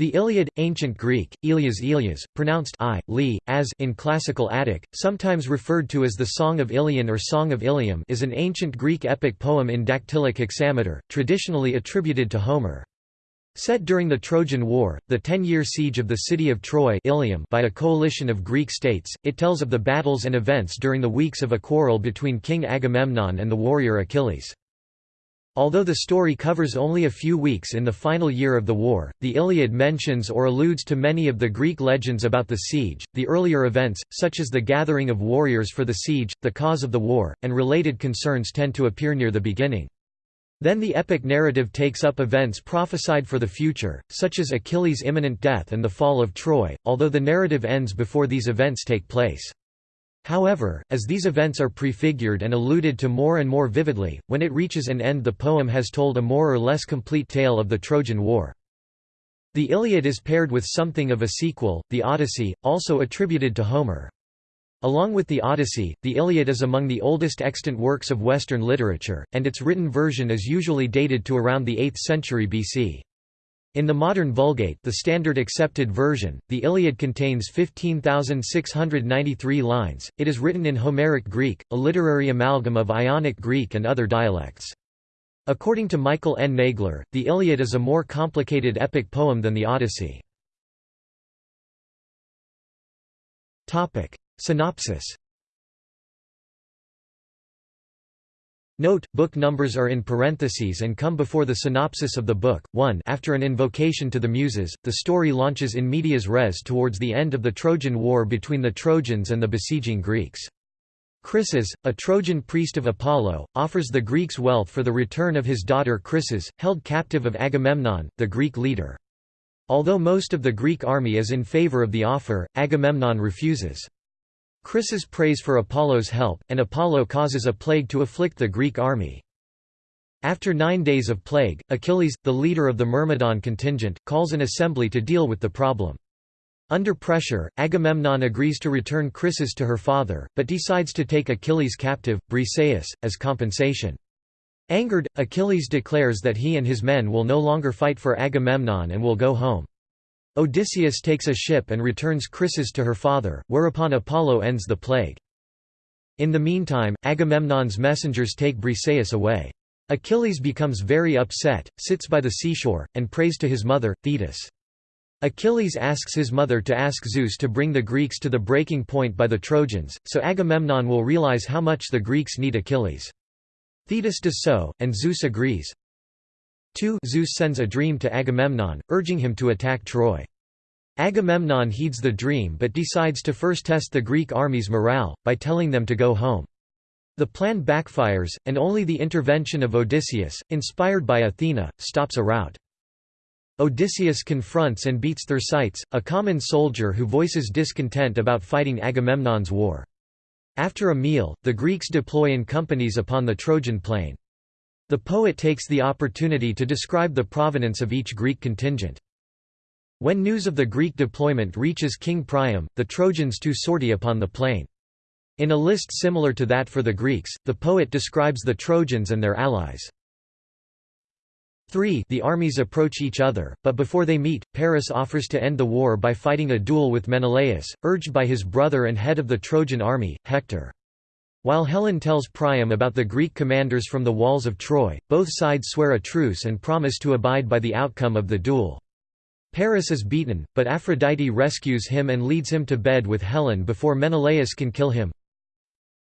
The Iliad, ancient Greek, Ilias Ilias, pronounced I, li, as in classical Attic, sometimes referred to as the Song of Ilion or Song of Ilium is an ancient Greek epic poem in dactylic hexameter, traditionally attributed to Homer. Set during the Trojan War, the ten-year siege of the city of Troy Ilium by a coalition of Greek states, it tells of the battles and events during the weeks of a quarrel between King Agamemnon and the warrior Achilles. Although the story covers only a few weeks in the final year of the war, the Iliad mentions or alludes to many of the Greek legends about the siege, the earlier events, such as the gathering of warriors for the siege, the cause of the war, and related concerns tend to appear near the beginning. Then the epic narrative takes up events prophesied for the future, such as Achilles' imminent death and the fall of Troy, although the narrative ends before these events take place. However, as these events are prefigured and alluded to more and more vividly, when it reaches an end the poem has told a more or less complete tale of the Trojan War. The Iliad is paired with something of a sequel, the Odyssey, also attributed to Homer. Along with the Odyssey, the Iliad is among the oldest extant works of Western literature, and its written version is usually dated to around the 8th century BC. In the modern Vulgate the standard accepted version, the Iliad contains 15,693 lines, it is written in Homeric Greek, a literary amalgam of Ionic Greek and other dialects. According to Michael N. Nagler, the Iliad is a more complicated epic poem than the Odyssey. Synopsis Note, book numbers are in parentheses and come before the synopsis of the book. 1 After an invocation to the Muses, the story launches in medias res towards the end of the Trojan War between the Trojans and the besieging Greeks. Chryses, a Trojan priest of Apollo, offers the Greeks wealth for the return of his daughter Chryseis, held captive of Agamemnon, the Greek leader. Although most of the Greek army is in favor of the offer, Agamemnon refuses. Chryses prays for Apollo's help, and Apollo causes a plague to afflict the Greek army. After nine days of plague, Achilles, the leader of the Myrmidon contingent, calls an assembly to deal with the problem. Under pressure, Agamemnon agrees to return Chryseis to her father, but decides to take Achilles captive, Briseis, as compensation. Angered, Achilles declares that he and his men will no longer fight for Agamemnon and will go home. Odysseus takes a ship and returns Chryseis to her father, whereupon Apollo ends the plague. In the meantime, Agamemnon's messengers take Briseis away. Achilles becomes very upset, sits by the seashore, and prays to his mother, Thetis. Achilles asks his mother to ask Zeus to bring the Greeks to the breaking point by the Trojans, so Agamemnon will realize how much the Greeks need Achilles. Thetis does so, and Zeus agrees. 2 Zeus sends a dream to Agamemnon, urging him to attack Troy. Agamemnon heeds the dream but decides to first test the Greek army's morale, by telling them to go home. The plan backfires, and only the intervention of Odysseus, inspired by Athena, stops a rout. Odysseus confronts and beats Thersites, a common soldier who voices discontent about fighting Agamemnon's war. After a meal, the Greeks deploy in companies upon the Trojan plain. The poet takes the opportunity to describe the provenance of each Greek contingent. When news of the Greek deployment reaches King Priam, the Trojans too sortie upon the plain. In a list similar to that for the Greeks, the poet describes the Trojans and their allies. 3 The armies approach each other, but before they meet, Paris offers to end the war by fighting a duel with Menelaus, urged by his brother and head of the Trojan army, Hector. While Helen tells Priam about the Greek commanders from the walls of Troy, both sides swear a truce and promise to abide by the outcome of the duel. Paris is beaten, but Aphrodite rescues him and leads him to bed with Helen before Menelaus can kill him.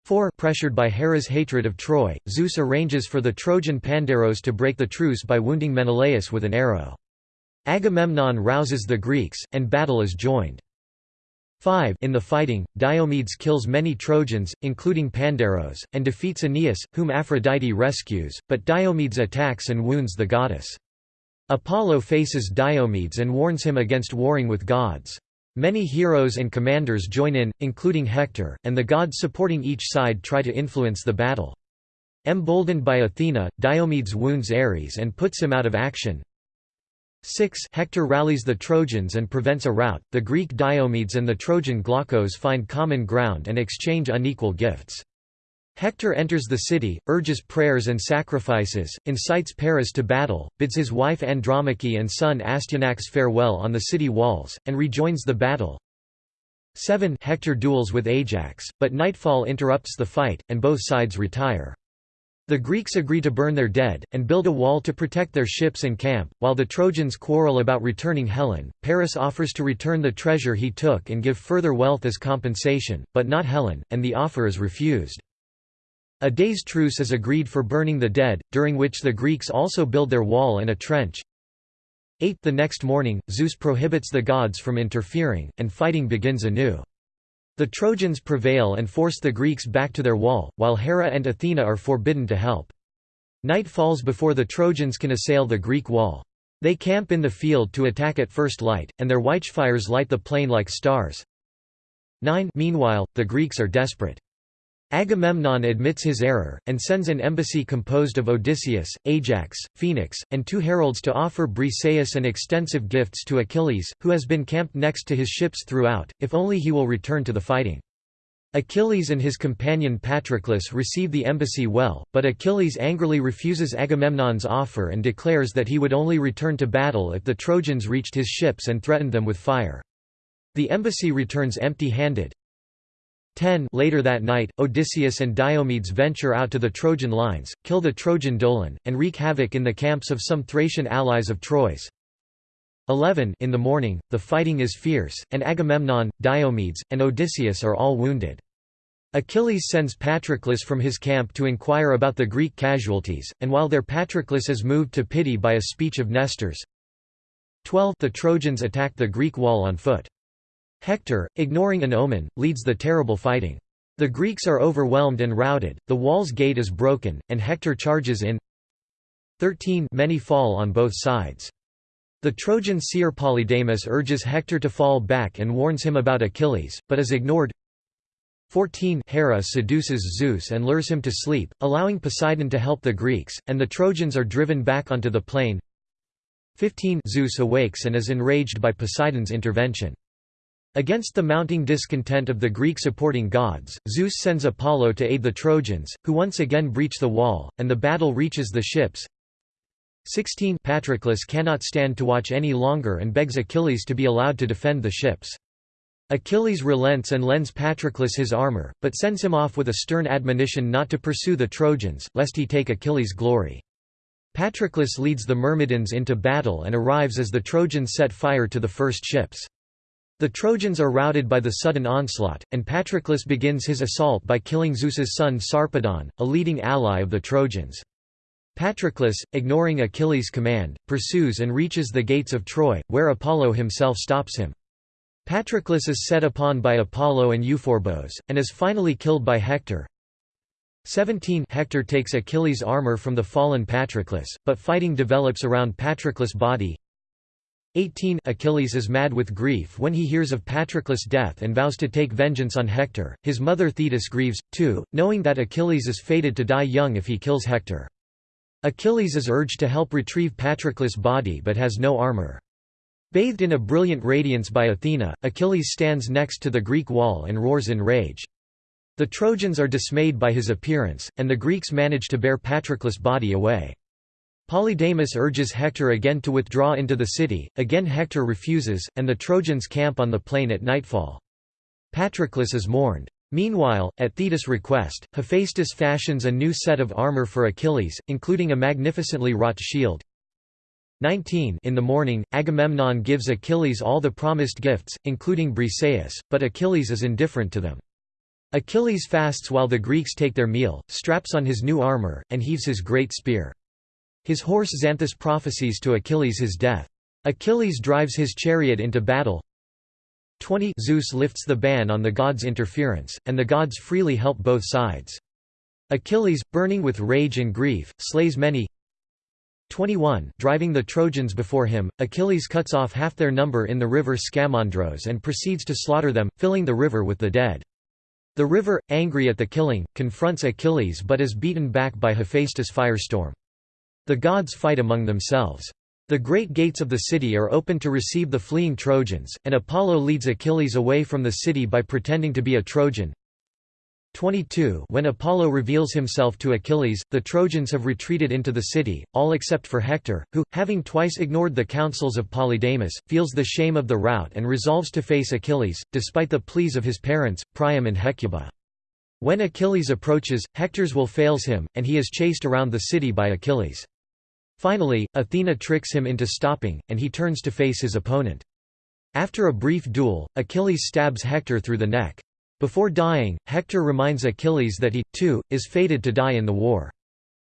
4 Pressured by Hera's hatred of Troy, Zeus arranges for the Trojan Pandaros to break the truce by wounding Menelaus with an arrow. Agamemnon rouses the Greeks, and battle is joined. 5 In the fighting, Diomedes kills many Trojans, including Pandaros, and defeats Aeneas, whom Aphrodite rescues, but Diomedes attacks and wounds the goddess. Apollo faces Diomedes and warns him against warring with gods. Many heroes and commanders join in, including Hector, and the gods supporting each side try to influence the battle. Emboldened by Athena, Diomedes wounds Ares and puts him out of action. 6 Hector rallies the Trojans and prevents a rout. The Greek Diomedes and the Trojan Glaucos find common ground and exchange unequal gifts. Hector enters the city, urges prayers and sacrifices, incites Paris to battle, bids his wife Andromache and son Astyanax farewell on the city walls, and rejoins the battle. 7 Hector duels with Ajax, but nightfall interrupts the fight, and both sides retire. The Greeks agree to burn their dead, and build a wall to protect their ships and camp, while the Trojans quarrel about returning Helen. Paris offers to return the treasure he took and give further wealth as compensation, but not Helen, and the offer is refused. A day's truce is agreed for burning the dead, during which the Greeks also build their wall and a trench. 8 The next morning, Zeus prohibits the gods from interfering, and fighting begins anew. The Trojans prevail and force the Greeks back to their wall, while Hera and Athena are forbidden to help. Night falls before the Trojans can assail the Greek wall. They camp in the field to attack at first light, and their watchfires light the plain like stars. 9 Meanwhile, the Greeks are desperate. Agamemnon admits his error, and sends an embassy composed of Odysseus, Ajax, Phoenix, and two heralds to offer Briseis and extensive gifts to Achilles, who has been camped next to his ships throughout, if only he will return to the fighting. Achilles and his companion Patroclus receive the embassy well, but Achilles angrily refuses Agamemnon's offer and declares that he would only return to battle if the Trojans reached his ships and threatened them with fire. The embassy returns empty-handed. 10 Later that night, Odysseus and Diomedes venture out to the Trojan lines, kill the Trojan Dolon, and wreak havoc in the camps of some Thracian allies of Troy's. 11 In the morning, the fighting is fierce, and Agamemnon, Diomedes, and Odysseus are all wounded. Achilles sends Patroclus from his camp to inquire about the Greek casualties, and while there Patroclus is moved to pity by a speech of Nestor's. 12 The Trojans attack the Greek wall on foot. Hector, ignoring an omen, leads the terrible fighting. The Greeks are overwhelmed and routed, the wall's gate is broken, and Hector charges in 13 Many fall on both sides. The Trojan seer Polydamas urges Hector to fall back and warns him about Achilles, but is ignored 14 Hera seduces Zeus and lures him to sleep, allowing Poseidon to help the Greeks, and the Trojans are driven back onto the plain 15 Zeus awakes and is enraged by Poseidon's intervention. Against the mounting discontent of the Greek-supporting gods, Zeus sends Apollo to aid the Trojans, who once again breach the wall, and the battle reaches the ships. 16 Patroclus cannot stand to watch any longer and begs Achilles to be allowed to defend the ships. Achilles relents and lends Patroclus his armor, but sends him off with a stern admonition not to pursue the Trojans, lest he take Achilles' glory. Patroclus leads the Myrmidons into battle and arrives as the Trojans set fire to the first ships. The Trojans are routed by the sudden onslaught, and Patroclus begins his assault by killing Zeus's son Sarpedon, a leading ally of the Trojans. Patroclus, ignoring Achilles' command, pursues and reaches the gates of Troy, where Apollo himself stops him. Patroclus is set upon by Apollo and Euphorbos, and is finally killed by Hector. 17 Hector takes Achilles' armor from the fallen Patroclus, but fighting develops around Patroclus' body, 18 Achilles is mad with grief when he hears of Patroclus' death and vows to take vengeance on Hector. His mother Thetis grieves, too, knowing that Achilles is fated to die young if he kills Hector. Achilles is urged to help retrieve Patroclus' body but has no armor. Bathed in a brilliant radiance by Athena, Achilles stands next to the Greek wall and roars in rage. The Trojans are dismayed by his appearance, and the Greeks manage to bear Patroclus' body away. Polydamas urges Hector again to withdraw into the city, again Hector refuses, and the Trojans camp on the plain at nightfall. Patroclus is mourned. Meanwhile, at Thetis' request, Hephaestus fashions a new set of armor for Achilles, including a magnificently wrought shield. 19 In the morning, Agamemnon gives Achilles all the promised gifts, including Briseis, but Achilles is indifferent to them. Achilles fasts while the Greeks take their meal, straps on his new armor, and heaves his great spear. His horse Xanthus prophesies to Achilles his death. Achilles drives his chariot into battle. 20 Zeus lifts the ban on the gods' interference, and the gods freely help both sides. Achilles, burning with rage and grief, slays many 21 Driving the Trojans before him, Achilles cuts off half their number in the river Scamandros and proceeds to slaughter them, filling the river with the dead. The river, angry at the killing, confronts Achilles but is beaten back by Hephaestus' firestorm. The gods fight among themselves. The great gates of the city are open to receive the fleeing Trojans, and Apollo leads Achilles away from the city by pretending to be a Trojan. 22 When Apollo reveals himself to Achilles, the Trojans have retreated into the city, all except for Hector, who, having twice ignored the counsels of Polydamas, feels the shame of the rout and resolves to face Achilles, despite the pleas of his parents, Priam and Hecuba. When Achilles approaches, Hector's will fails him, and he is chased around the city by Achilles. Finally, Athena tricks him into stopping, and he turns to face his opponent. After a brief duel, Achilles stabs Hector through the neck. Before dying, Hector reminds Achilles that he, too, is fated to die in the war.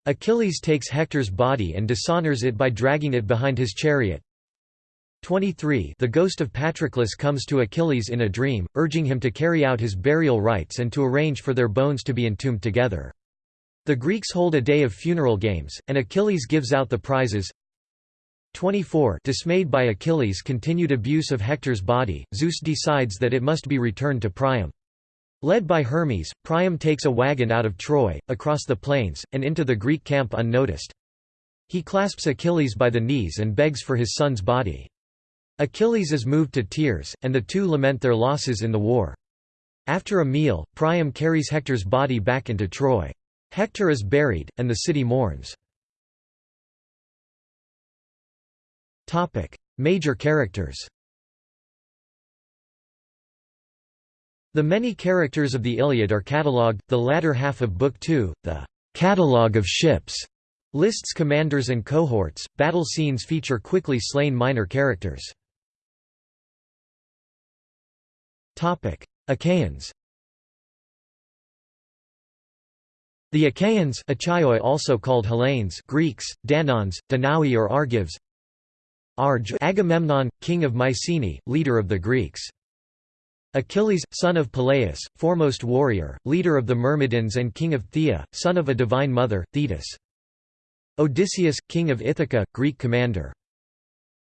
Achilles takes Hector's body and dishonors it by dragging it behind his chariot. 23 The ghost of Patroclus comes to Achilles in a dream, urging him to carry out his burial rites and to arrange for their bones to be entombed together. The Greeks hold a day of funeral games, and Achilles gives out the prizes. 24 Dismayed by Achilles' continued abuse of Hector's body, Zeus decides that it must be returned to Priam. Led by Hermes, Priam takes a wagon out of Troy, across the plains, and into the Greek camp unnoticed. He clasps Achilles by the knees and begs for his son's body. Achilles is moved to tears, and the two lament their losses in the war. After a meal, Priam carries Hector's body back into Troy. Hector is buried, and the city mourns. Major characters The many characters of the Iliad are catalogued, the latter half of Book 2, the «catalogue of ships» lists commanders and cohorts, battle scenes feature quickly slain minor characters. Achaeans The Achaeans Achaioi also called Hellenes Greeks, Danons, Danaui or Argives Arge Agamemnon, king of Mycenae, leader of the Greeks Achilles, son of Peleus, foremost warrior, leader of the Myrmidons and king of Phthia, son of a divine mother, Thetis. Odysseus, king of Ithaca, Greek commander.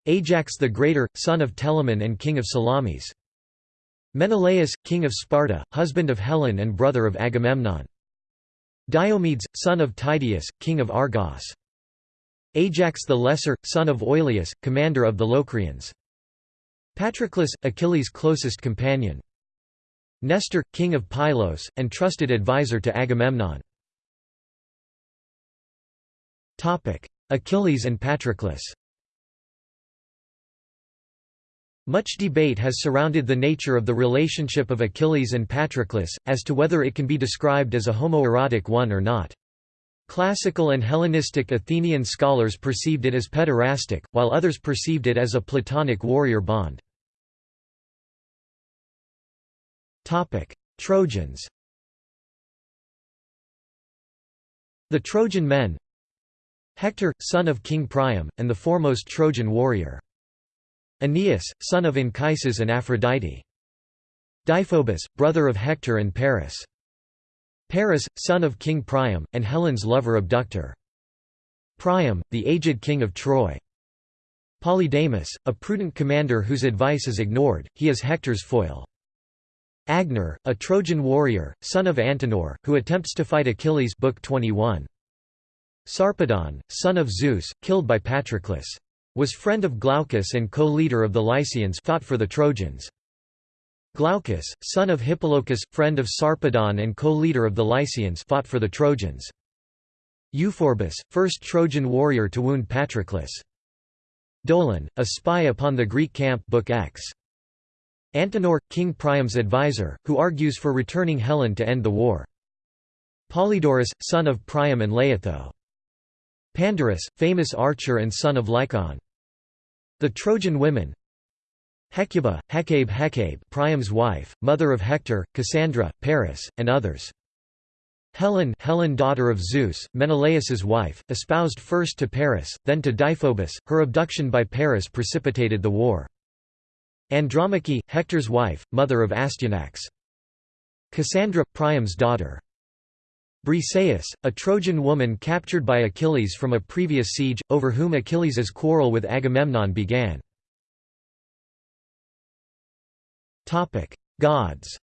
Ajax the Greater, son of Telamon and king of Salamis. Menelaus, king of Sparta, husband of Helen and brother of Agamemnon. Diomedes, son of Tydeus, king of Argos. Ajax the Lesser, son of Oileus, commander of the Locrians. Patroclus, Achilles' closest companion. Nestor, king of Pylos, and trusted advisor to Agamemnon. Achilles and Patroclus Much debate has surrounded the nature of the relationship of Achilles and Patroclus, as to whether it can be described as a homoerotic one or not. Classical and Hellenistic Athenian scholars perceived it as pederastic, while others perceived it as a Platonic warrior bond. Trojans The Trojan men Hector, son of King Priam, and the foremost Trojan warrior. Aeneas, son of Anchises and Aphrodite. Deiphobus, brother of Hector and Paris. Paris, son of King Priam, and Helen's lover abductor. Priam, the aged king of Troy. Polydamas, a prudent commander whose advice is ignored, he is Hector's foil. Agenor, a Trojan warrior, son of Antenor, who attempts to fight Achilles Book 21. Sarpedon, son of Zeus, killed by Patroclus. Was friend of Glaucus and co-leader of the Lycians fought for the Trojans. Glaucus, son of Hippolochus, friend of Sarpedon and co-leader of the Lycians fought for the Trojans. Euphorbus, first Trojan warrior to wound Patroclus. Dolon, a spy upon the Greek camp Book X. Antenor, King Priam's advisor, who argues for returning Helen to end the war. Polydorus, son of Priam and Laothoe. Pandarus, famous archer and son of Lycaon. The Trojan women Hecuba, Hecabe Hecabe Priam's wife, mother of Hector, Cassandra, Paris, and others. Helen Helen daughter of Zeus, Menelaus's wife, espoused first to Paris, then to Deiphobus, her abduction by Paris precipitated the war. Andromache, Hector's wife, mother of Astyanax. Cassandra, Priam's daughter. Briseis, a Trojan woman captured by Achilles from a previous siege, over whom Achilles' quarrel with Agamemnon began. Gods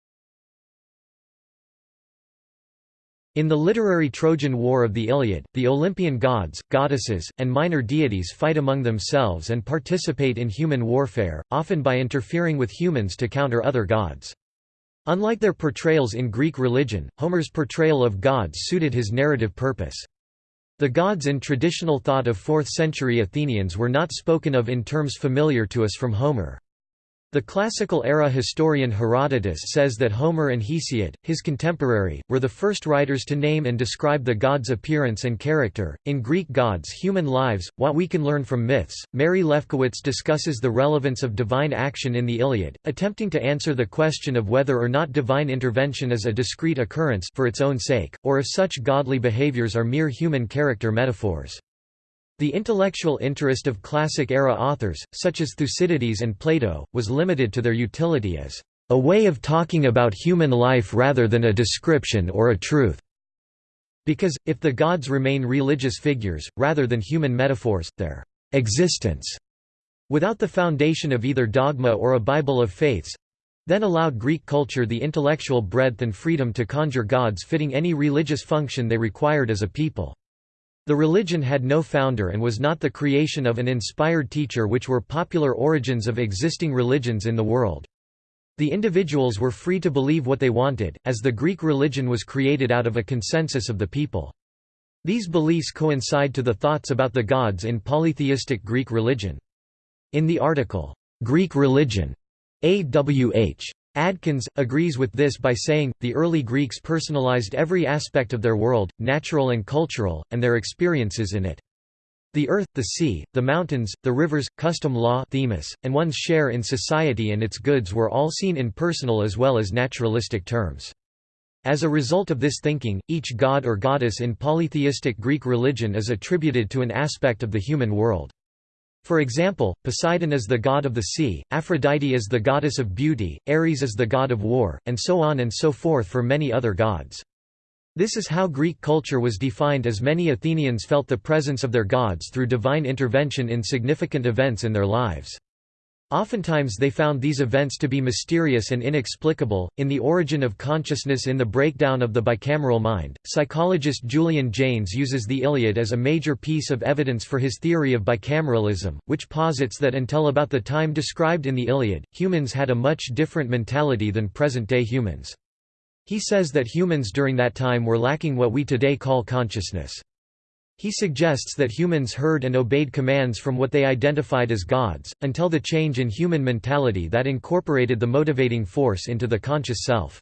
In the literary Trojan War of the Iliad, the Olympian gods, goddesses, and minor deities fight among themselves and participate in human warfare, often by interfering with humans to counter other gods. Unlike their portrayals in Greek religion, Homer's portrayal of gods suited his narrative purpose. The gods in traditional thought of 4th-century Athenians were not spoken of in terms familiar to us from Homer. The classical-era historian Herodotus says that Homer and Hesiod, his contemporary, were the first writers to name and describe the gods' appearance and character. In Greek gods' human lives, what we can learn from myths, Mary Lefkowitz discusses the relevance of divine action in the Iliad, attempting to answer the question of whether or not divine intervention is a discrete occurrence for its own sake, or if such godly behaviors are mere human character metaphors. The intellectual interest of classic-era authors, such as Thucydides and Plato, was limited to their utility as a way of talking about human life rather than a description or a truth. Because, if the gods remain religious figures, rather than human metaphors, their existence, without the foundation of either dogma or a Bible of faiths, then allowed Greek culture the intellectual breadth and freedom to conjure gods fitting any religious function they required as a people. The religion had no founder and was not the creation of an inspired teacher which were popular origins of existing religions in the world. The individuals were free to believe what they wanted, as the Greek religion was created out of a consensus of the people. These beliefs coincide to the thoughts about the gods in polytheistic Greek religion. In the article, "'Greek Religion' A.W.H. Adkins, agrees with this by saying, the early Greeks personalized every aspect of their world, natural and cultural, and their experiences in it. The earth, the sea, the mountains, the rivers, custom law themis, and one's share in society and its goods were all seen in personal as well as naturalistic terms. As a result of this thinking, each god or goddess in polytheistic Greek religion is attributed to an aspect of the human world. For example, Poseidon is the god of the sea, Aphrodite is the goddess of beauty, Ares is the god of war, and so on and so forth for many other gods. This is how Greek culture was defined as many Athenians felt the presence of their gods through divine intervention in significant events in their lives. Oftentimes they found these events to be mysterious and inexplicable. In The Origin of Consciousness in the Breakdown of the Bicameral Mind, psychologist Julian Jaynes uses the Iliad as a major piece of evidence for his theory of bicameralism, which posits that until about the time described in the Iliad, humans had a much different mentality than present-day humans. He says that humans during that time were lacking what we today call consciousness. He suggests that humans heard and obeyed commands from what they identified as gods, until the change in human mentality that incorporated the motivating force into the conscious self.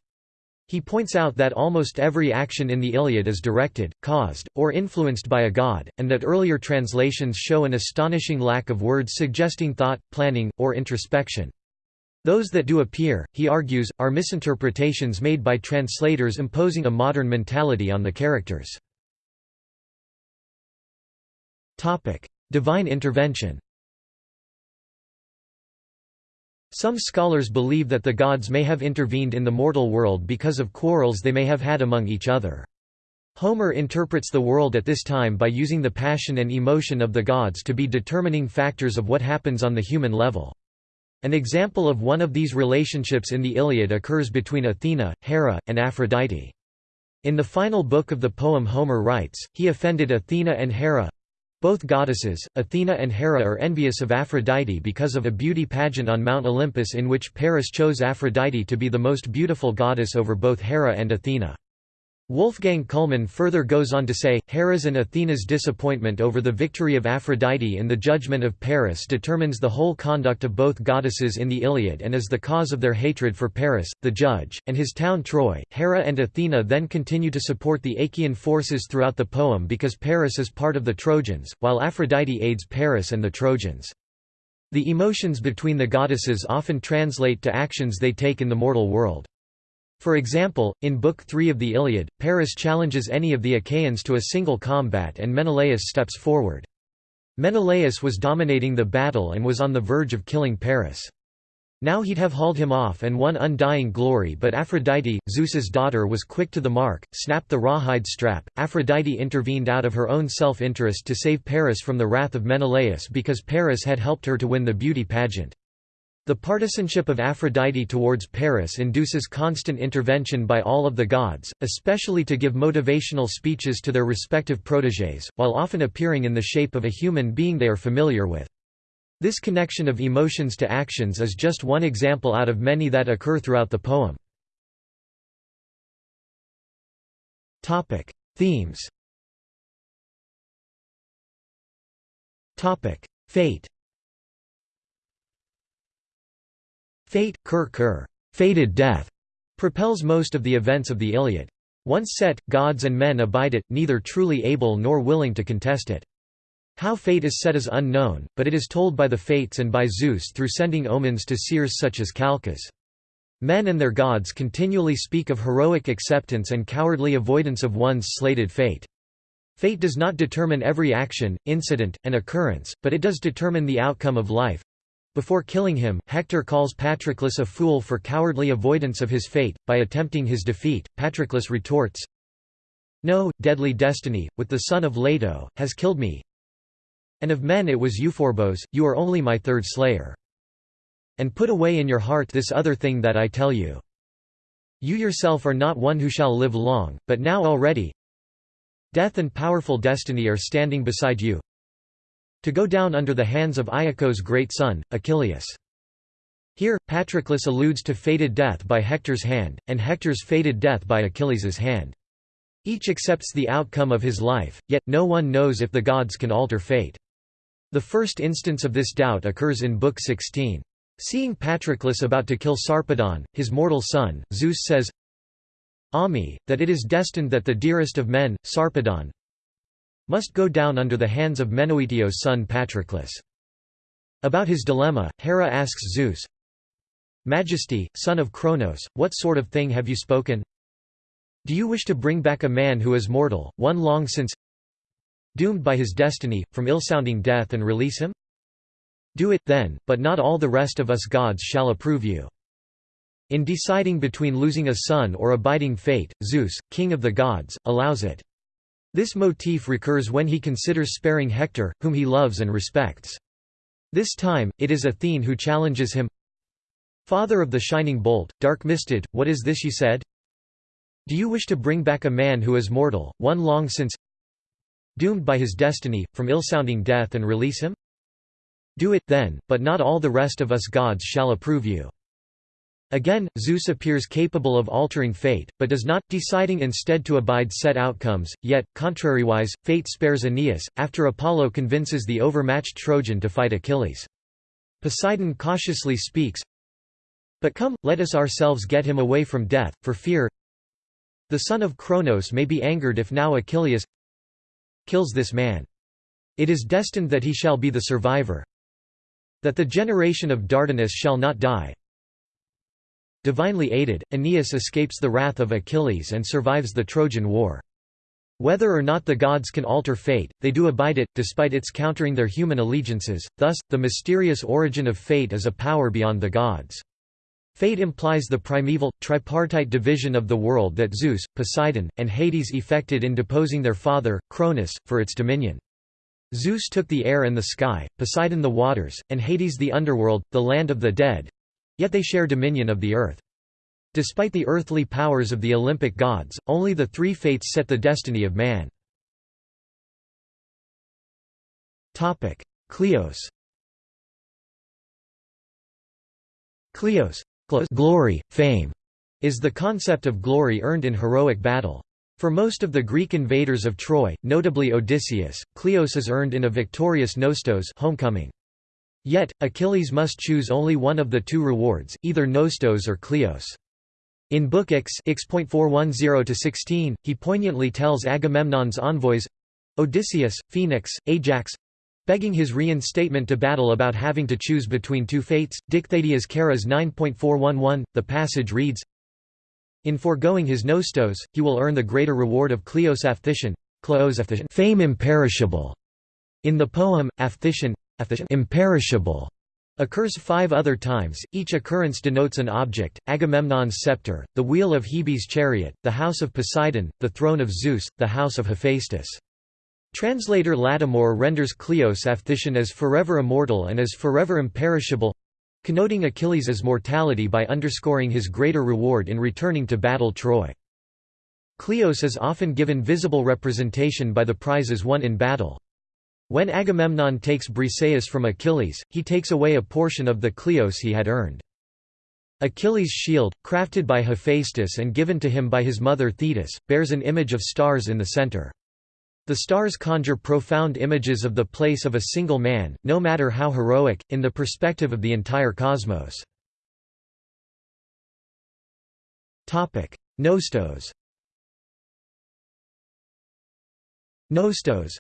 He points out that almost every action in the Iliad is directed, caused, or influenced by a god, and that earlier translations show an astonishing lack of words suggesting thought, planning, or introspection. Those that do appear, he argues, are misinterpretations made by translators imposing a modern mentality on the characters. Divine intervention Some scholars believe that the gods may have intervened in the mortal world because of quarrels they may have had among each other. Homer interprets the world at this time by using the passion and emotion of the gods to be determining factors of what happens on the human level. An example of one of these relationships in the Iliad occurs between Athena, Hera, and Aphrodite. In the final book of the poem Homer writes, he offended Athena and Hera, both goddesses, Athena and Hera are envious of Aphrodite because of a beauty pageant on Mount Olympus in which Paris chose Aphrodite to be the most beautiful goddess over both Hera and Athena. Wolfgang Kullmann further goes on to say, Hera's and Athena's disappointment over the victory of Aphrodite in the judgment of Paris determines the whole conduct of both goddesses in the Iliad and is the cause of their hatred for Paris, the judge, and his town Troy. Hera and Athena then continue to support the Achaean forces throughout the poem because Paris is part of the Trojans, while Aphrodite aids Paris and the Trojans. The emotions between the goddesses often translate to actions they take in the mortal world. For example, in Book 3 of the Iliad, Paris challenges any of the Achaeans to a single combat and Menelaus steps forward. Menelaus was dominating the battle and was on the verge of killing Paris. Now he'd have hauled him off and won undying glory but Aphrodite, Zeus's daughter was quick to the mark, snapped the rawhide strap. Aphrodite intervened out of her own self-interest to save Paris from the wrath of Menelaus because Paris had helped her to win the beauty pageant. The partisanship of Aphrodite towards Paris induces constant intervention by all of the gods, especially to give motivational speeches to their respective protégés, while often appearing in the shape of a human being they are familiar with. This connection of emotions to actions is just one example out of many that occur throughout the poem. Themes Fate Fate, Kur Kur, fated death, propels most of the events of the Iliad. Once set, gods and men abide it, neither truly able nor willing to contest it. How fate is set is unknown, but it is told by the Fates and by Zeus through sending omens to seers such as Calchas. Men and their gods continually speak of heroic acceptance and cowardly avoidance of one's slated fate. Fate does not determine every action, incident, and occurrence, but it does determine the outcome of life. Before killing him, Hector calls Patroclus a fool for cowardly avoidance of his fate. By attempting his defeat, Patroclus retorts, No, deadly destiny, with the son of Leto, has killed me. And of men it was Euphorbos, you are only my third slayer. And put away in your heart this other thing that I tell you. You yourself are not one who shall live long, but now already Death and powerful destiny are standing beside you to go down under the hands of Aeacus' great son, Achilles. Here, Patroclus alludes to fated death by Hector's hand, and Hector's fated death by Achilles' hand. Each accepts the outcome of his life, yet, no one knows if the gods can alter fate. The first instance of this doubt occurs in Book 16. Seeing Patroclus about to kill Sarpedon, his mortal son, Zeus says, Ami, that it is destined that the dearest of men, Sarpedon, must go down under the hands of Menoetios' son Patroclus. About his dilemma, Hera asks Zeus, Majesty, son of Cronos, what sort of thing have you spoken? Do you wish to bring back a man who is mortal, one long since doomed by his destiny, from ill-sounding death and release him? Do it, then, but not all the rest of us gods shall approve you. In deciding between losing a son or abiding fate, Zeus, king of the gods, allows it. This motif recurs when he considers sparing Hector, whom he loves and respects. This time, it is Athene who challenges him Father of the shining bolt, dark-misted, what is this you said? Do you wish to bring back a man who is mortal, one long since doomed by his destiny, from ill-sounding death and release him? Do it, then, but not all the rest of us gods shall approve you. Again, Zeus appears capable of altering fate, but does not, deciding instead to abide set outcomes, yet, contrariwise, fate spares Aeneas, after Apollo convinces the overmatched Trojan to fight Achilles. Poseidon cautiously speaks, But come, let us ourselves get him away from death, for fear the son of Cronos may be angered if now Achilles kills this man. It is destined that he shall be the survivor, that the generation of Dardanus shall not die. Divinely aided, Aeneas escapes the wrath of Achilles and survives the Trojan War. Whether or not the gods can alter fate, they do abide it, despite its countering their human allegiances, thus, the mysterious origin of fate is a power beyond the gods. Fate implies the primeval, tripartite division of the world that Zeus, Poseidon, and Hades effected in deposing their father, Cronus, for its dominion. Zeus took the air and the sky, Poseidon the waters, and Hades the underworld, the land of the dead. Yet they share dominion of the earth. Despite the earthly powers of the Olympic gods, only the three fates set the destiny of man. Cleos Kleos glory, fame, is the concept of glory earned in heroic battle. For most of the Greek invaders of Troy, notably Odysseus, Kleos is earned in a victorious Nostos homecoming. Yet, Achilles must choose only one of the two rewards, either Nostos or Kleos. In Book X, X.410-16, he poignantly tells Agamemnon's envoys—Odysseus, Phoenix, Ajax—begging his reinstatement to battle about having to choose between two fates. Dicthadias Keras 9.411, the passage reads, in foregoing his nostos, he will earn the greater reward of Kleos Aphthician, fame imperishable. In the poem, Aphthician, imperishable occurs five other times, each occurrence denotes an object, Agamemnon's scepter, the wheel of Hebe's chariot, the house of Poseidon, the throne of Zeus, the house of Hephaestus. Translator Lattimore renders Kleos Aphthician as forever immortal and as forever imperishable connoting Achilles' mortality by underscoring his greater reward in returning to battle Troy. Kleos is often given visible representation by the prizes won in battle. When Agamemnon takes Briseis from Achilles, he takes away a portion of the Kleos he had earned. Achilles' shield, crafted by Hephaestus and given to him by his mother Thetis, bears an image of stars in the center. The stars conjure profound images of the place of a single man, no matter how heroic, in the perspective of the entire cosmos. Nostos Nostos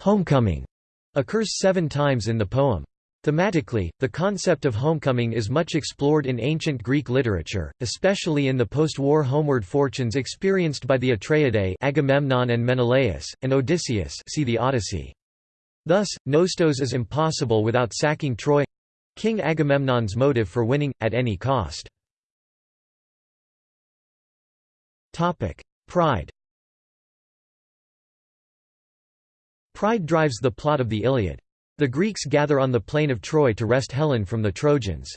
homecoming occurs seven times in the poem. Thematically, the concept of homecoming is much explored in ancient Greek literature, especially in the post-war homeward fortunes experienced by the Atreidae Agamemnon and Menelaus, and Odysseus see the Odyssey. Thus, Nostos is impossible without sacking Troy—King Agamemnon's motive for winning, at any cost. Pride Pride drives the plot of the Iliad. The Greeks gather on the plain of Troy to wrest Helen from the Trojans.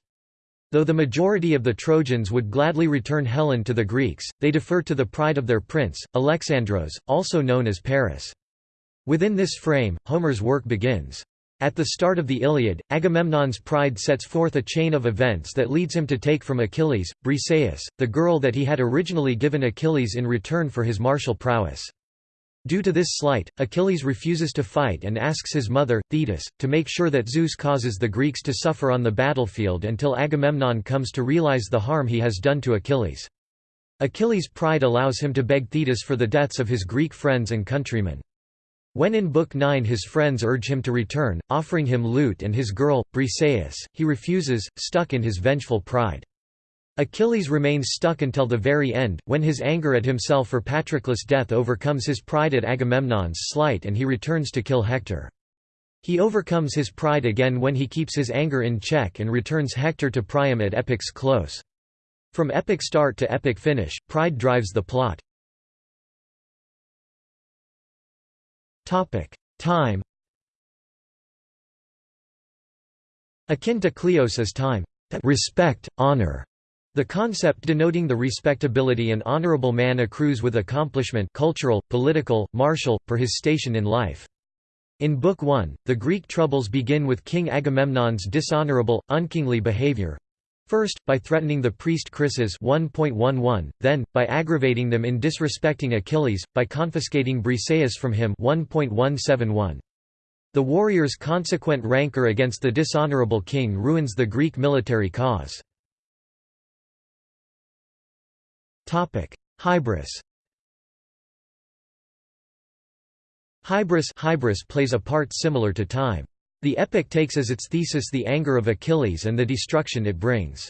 Though the majority of the Trojans would gladly return Helen to the Greeks, they defer to the pride of their prince, Alexandros, also known as Paris. Within this frame, Homer's work begins. At the start of the Iliad, Agamemnon's pride sets forth a chain of events that leads him to take from Achilles, Briseis, the girl that he had originally given Achilles in return for his martial prowess. Due to this slight, Achilles refuses to fight and asks his mother, Thetis, to make sure that Zeus causes the Greeks to suffer on the battlefield until Agamemnon comes to realize the harm he has done to Achilles. Achilles' pride allows him to beg Thetis for the deaths of his Greek friends and countrymen. When in Book 9 his friends urge him to return, offering him loot and his girl, Briseis, he refuses, stuck in his vengeful pride. Achilles remains stuck until the very end, when his anger at himself for Patroclus' death overcomes his pride at Agamemnon's slight and he returns to kill Hector. He overcomes his pride again when he keeps his anger in check and returns Hector to Priam at epic's close. From epic start to epic finish, pride drives the plot. Time Akin to kleos is time. Respect, honor, the concept denoting the respectability an honorable man accrues with accomplishment cultural, political, martial, per his station in life. In Book 1, the Greek troubles begin with King Agamemnon's dishonorable, unkingly behavior. First, by threatening the priest Chryses 1.11, then, by aggravating them in disrespecting Achilles, by confiscating Briseis from him 1.171. The warrior's consequent rancor against the dishonorable king ruins the Greek military cause. Hybris Hybris, Hybris plays a part similar to time. The epic takes as its thesis the anger of Achilles and the destruction it brings.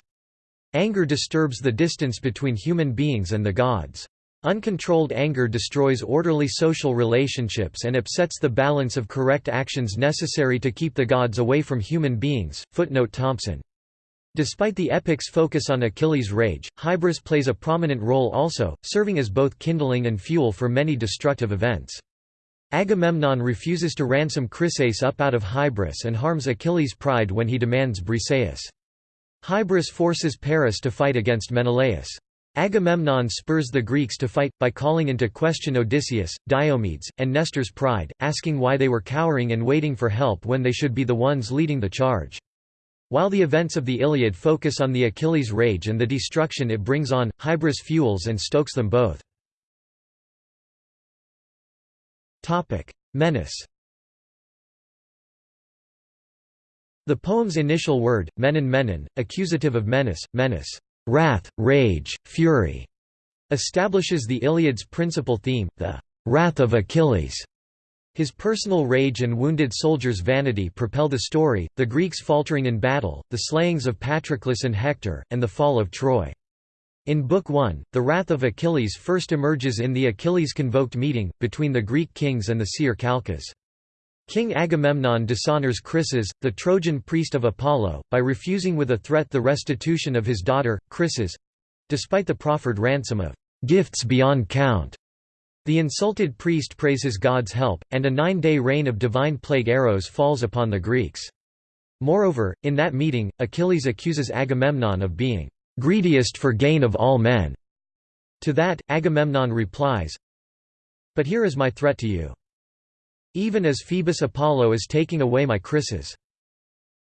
Anger disturbs the distance between human beings and the gods. Uncontrolled anger destroys orderly social relationships and upsets the balance of correct actions necessary to keep the gods away from human beings. Footnote Thompson Despite the epic's focus on Achilles' rage, Hybris plays a prominent role also, serving as both kindling and fuel for many destructive events. Agamemnon refuses to ransom Chryseis up out of Hybris and harms Achilles' pride when he demands Briseis. Hybris forces Paris to fight against Menelaus. Agamemnon spurs the Greeks to fight, by calling into question Odysseus, Diomedes, and Nestor's pride, asking why they were cowering and waiting for help when they should be the ones leading the charge. While the events of the Iliad focus on the Achilles' rage and the destruction it brings on, Hybris fuels and stokes them both. Menace The poem's initial word, menon menon, accusative of menace, menace, wrath, rage, fury, establishes the Iliad's principal theme, the wrath of Achilles. His personal rage and wounded soldiers' vanity propel the story, the Greeks faltering in battle, the slayings of Patroclus and Hector, and the fall of Troy. In Book 1, the wrath of Achilles first emerges in the Achilles-convoked meeting, between the Greek kings and the seer Calchas. King Agamemnon dishonors Chryses, the Trojan priest of Apollo, by refusing with a threat the restitution of his daughter, Chryseis—despite the proffered ransom of "...gifts beyond count." The insulted priest praises God's help, and a nine-day rain of divine plague arrows falls upon the Greeks. Moreover, in that meeting, Achilles accuses Agamemnon of being "...greediest for gain of all men." To that, Agamemnon replies, But here is my threat to you. Even as Phoebus Apollo is taking away my Chryseis.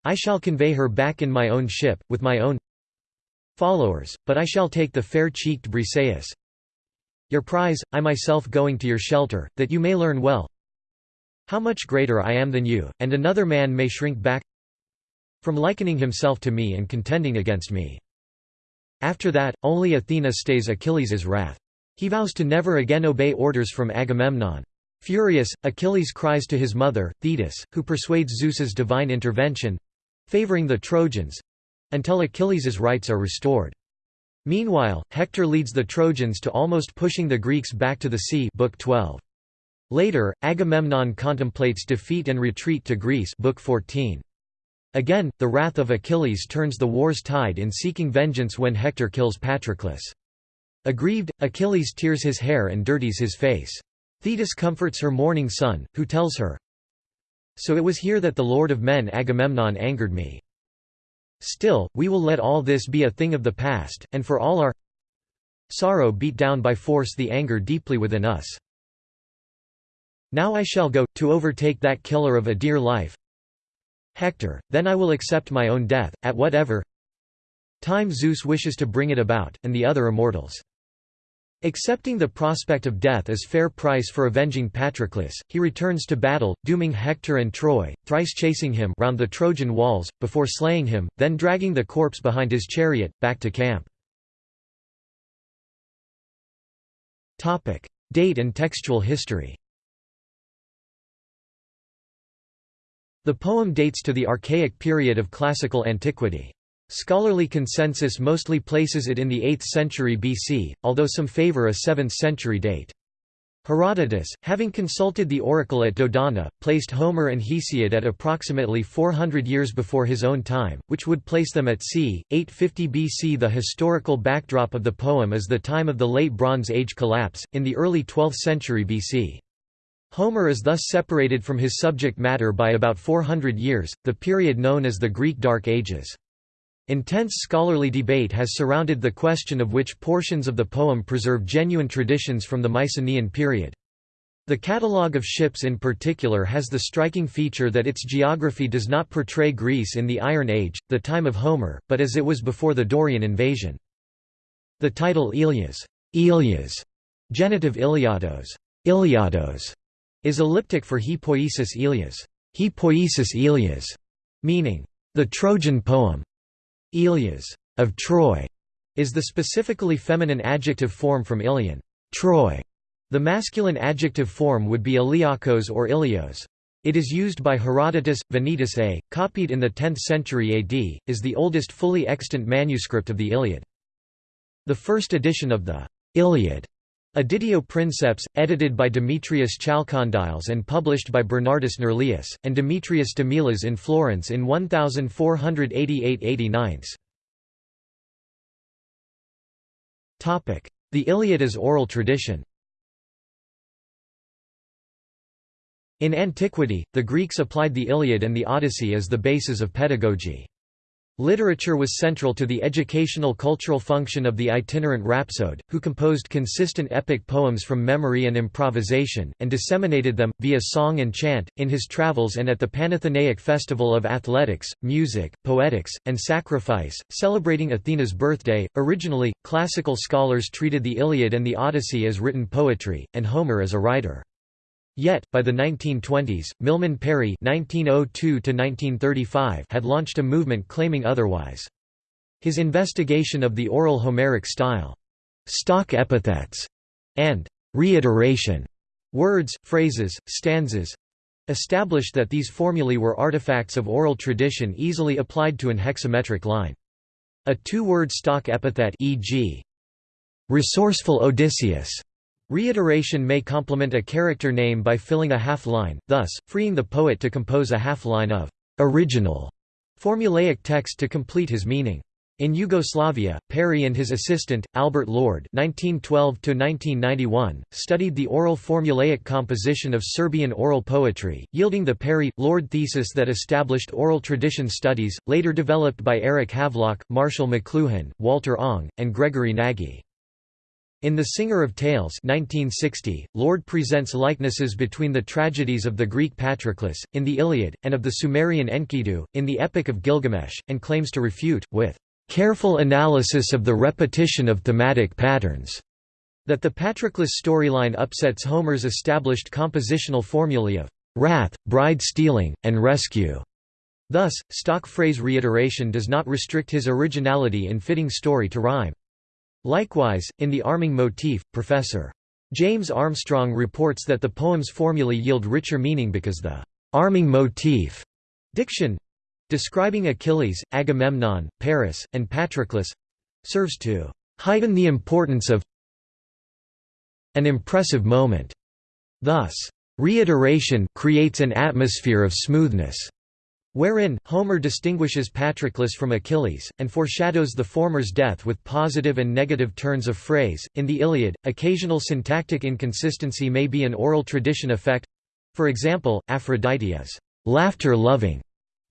I shall convey her back in my own ship, with my own followers, but I shall take the fair-cheeked Briseis. Your prize, I myself going to your shelter, that you may learn well how much greater I am than you, and another man may shrink back from likening himself to me and contending against me. After that, only Athena stays Achilles' wrath. He vows to never again obey orders from Agamemnon. Furious, Achilles cries to his mother, Thetis, who persuades Zeus's divine intervention—favoring the Trojans—until Achilles' rights are restored. Meanwhile, Hector leads the Trojans to almost pushing the Greeks back to the sea Book 12. Later, Agamemnon contemplates defeat and retreat to Greece Book 14. Again, the wrath of Achilles turns the war's tide in seeking vengeance when Hector kills Patroclus. Aggrieved, Achilles tears his hair and dirties his face. Thetis comforts her mourning son, who tells her, So it was here that the lord of men Agamemnon angered me. Still, we will let all this be a thing of the past, and for all our sorrow beat down by force the anger deeply within us. Now I shall go, to overtake that killer of a dear life, Hector, then I will accept my own death, at whatever time Zeus wishes to bring it about, and the other immortals. Accepting the prospect of death as fair price for avenging Patroclus, he returns to battle, dooming Hector and Troy, thrice chasing him round the Trojan walls, before slaying him, then dragging the corpse behind his chariot, back to camp. Date and textual history The poem dates to the Archaic period of classical antiquity. Scholarly consensus mostly places it in the 8th century BC, although some favor a 7th century date. Herodotus, having consulted the oracle at Dodona, placed Homer and Hesiod at approximately 400 years before his own time, which would place them at c. 850 BC. The historical backdrop of the poem is the time of the Late Bronze Age collapse, in the early 12th century BC. Homer is thus separated from his subject matter by about 400 years, the period known as the Greek Dark Ages. Intense scholarly debate has surrounded the question of which portions of the poem preserve genuine traditions from the Mycenaean period. The catalogue of ships in particular has the striking feature that its geography does not portray Greece in the Iron Age, the time of Homer, but as it was before the Dorian invasion. The title Ilias, Ilias genitive Iliados, Iliados is elliptic for he poiesis Ilias, he Ilias, meaning the Trojan poem. Ilias of Troy is the specifically feminine adjective form from Ilion, Troy. The masculine adjective form would be Iliakos or Ilios. It is used by Herodotus. Venetus A, copied in the 10th century AD, is the oldest fully extant manuscript of the Iliad. The first edition of the Iliad Editio Princeps, edited by Demetrius Chalcondyles and published by Bernardus Nerlius, and Demetrius Damilas in Florence in 1488–89. The Iliad as oral tradition In antiquity, the Greeks applied the Iliad and the Odyssey as the basis of pedagogy. Literature was central to the educational cultural function of the itinerant rhapsode, who composed consistent epic poems from memory and improvisation, and disseminated them, via song and chant, in his travels and at the Panathenaic festival of athletics, music, poetics, and sacrifice, celebrating Athena's birthday. Originally, classical scholars treated the Iliad and the Odyssey as written poetry, and Homer as a writer. Yet, by the 1920s, Milman Parry (1902–1935) had launched a movement claiming otherwise. His investigation of the oral Homeric style, stock epithets, and reiteration words, phrases, stanzas established that these formulae were artifacts of oral tradition easily applied to an hexametric line. A two-word stock epithet e.g. resourceful Odysseus Reiteration may complement a character name by filling a half-line, thus, freeing the poet to compose a half-line of original formulaic text to complete his meaning. In Yugoslavia, Parry and his assistant, Albert Lord (1912–1991), studied the oral formulaic composition of Serbian oral poetry, yielding the Parry-Lord thesis that established oral tradition studies, later developed by Eric Havelock, Marshall McLuhan, Walter Ong, and Gregory Nagy. In The Singer of Tales 1960, Lord presents likenesses between the tragedies of the Greek Patroclus, in the Iliad, and of the Sumerian Enkidu, in the Epic of Gilgamesh, and claims to refute, with careful analysis of the repetition of thematic patterns, that the Patroclus storyline upsets Homer's established compositional formulae of wrath, bride stealing, and rescue. Thus, stock phrase reiteration does not restrict his originality in fitting story to rhyme. Likewise, in the arming motif, Professor. James Armstrong reports that the poem's formulae yield richer meaning because the arming motif diction describing Achilles, Agamemnon, Paris, and Patroclus serves to heighten the importance of an impressive moment. Thus, reiteration creates an atmosphere of smoothness, wherein, Homer distinguishes Patroclus from Achilles, and foreshadows the former's death with positive and negative turns of phrase. In the Iliad, occasional syntactic inconsistency may be an oral tradition effect for example, Aphrodite is laughter-loving,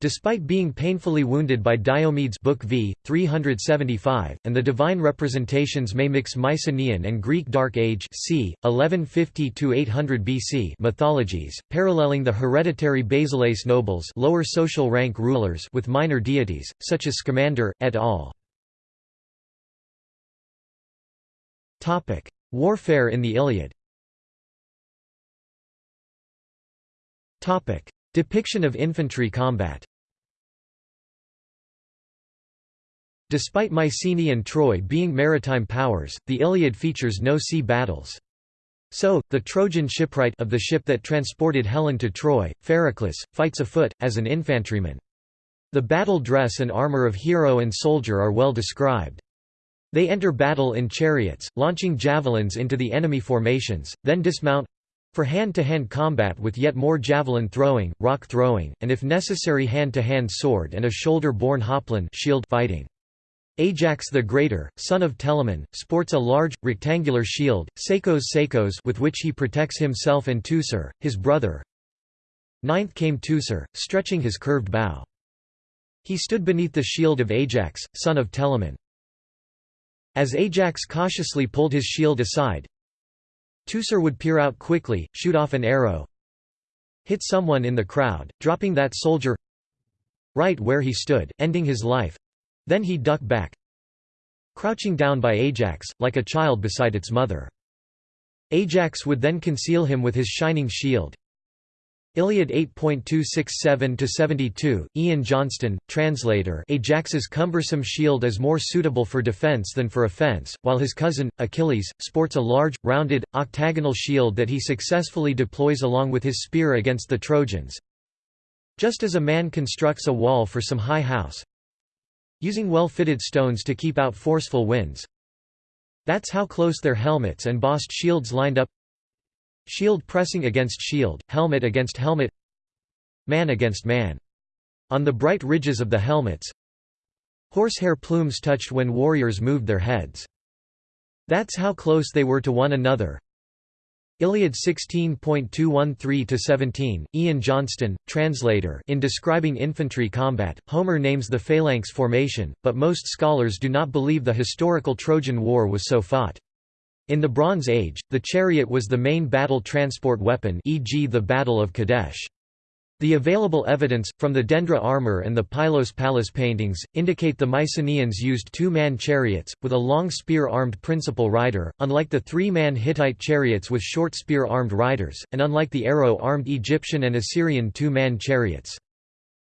Despite being painfully wounded by Diomedes Book v. 375, and the divine representations may mix Mycenaean and Greek Dark Age c. 1150–800 BC mythologies, paralleling the hereditary Basileis nobles lower social rank rulers with minor deities, such as Scamander, et al. Warfare in the Iliad Depiction of infantry combat Despite Mycenae and Troy being maritime powers, the Iliad features no sea battles. So, the Trojan shipwright of the ship that transported Helen to Troy, Phereclus, fights afoot, as an infantryman. The battle dress and armor of hero and soldier are well described. They enter battle in chariots, launching javelins into the enemy formations, then dismount for hand-to-hand -hand combat with yet more javelin throwing, rock throwing, and if necessary hand-to-hand -hand sword and a shoulder-borne hoplon shield fighting. Ajax the Greater, son of Telamon, sports a large, rectangular shield, Sakos Sakos with which he protects himself and Teucer, his brother. Ninth came Teucer, stretching his curved bow. He stood beneath the shield of Ajax, son of Telamon. As Ajax cautiously pulled his shield aside, Teucer would peer out quickly, shoot off an arrow, hit someone in the crowd, dropping that soldier right where he stood, ending his life. Then he ducked back, crouching down by Ajax, like a child beside its mother. Ajax would then conceal him with his shining shield. Iliad 8.267-72, Ian Johnston, translator Ajax's cumbersome shield is more suitable for defense than for offense, while his cousin, Achilles, sports a large, rounded, octagonal shield that he successfully deploys along with his spear against the Trojans. Just as a man constructs a wall for some high house, using well-fitted stones to keep out forceful winds. That's how close their helmets and bossed shields lined up Shield pressing against shield, helmet against helmet Man against man. On the bright ridges of the helmets Horsehair plumes touched when warriors moved their heads. That's how close they were to one another Iliad 16.213-17, Ian Johnston, translator in describing infantry combat, Homer names the phalanx formation, but most scholars do not believe the historical Trojan War was so fought. In the Bronze Age, the chariot was the main battle transport weapon e.g. the Battle of Kadesh. The available evidence, from the Dendra armor and the Pylos palace paintings, indicate the Mycenaeans used two-man chariots, with a long spear-armed principal rider, unlike the three-man Hittite chariots with short spear-armed riders, and unlike the arrow-armed Egyptian and Assyrian two-man chariots.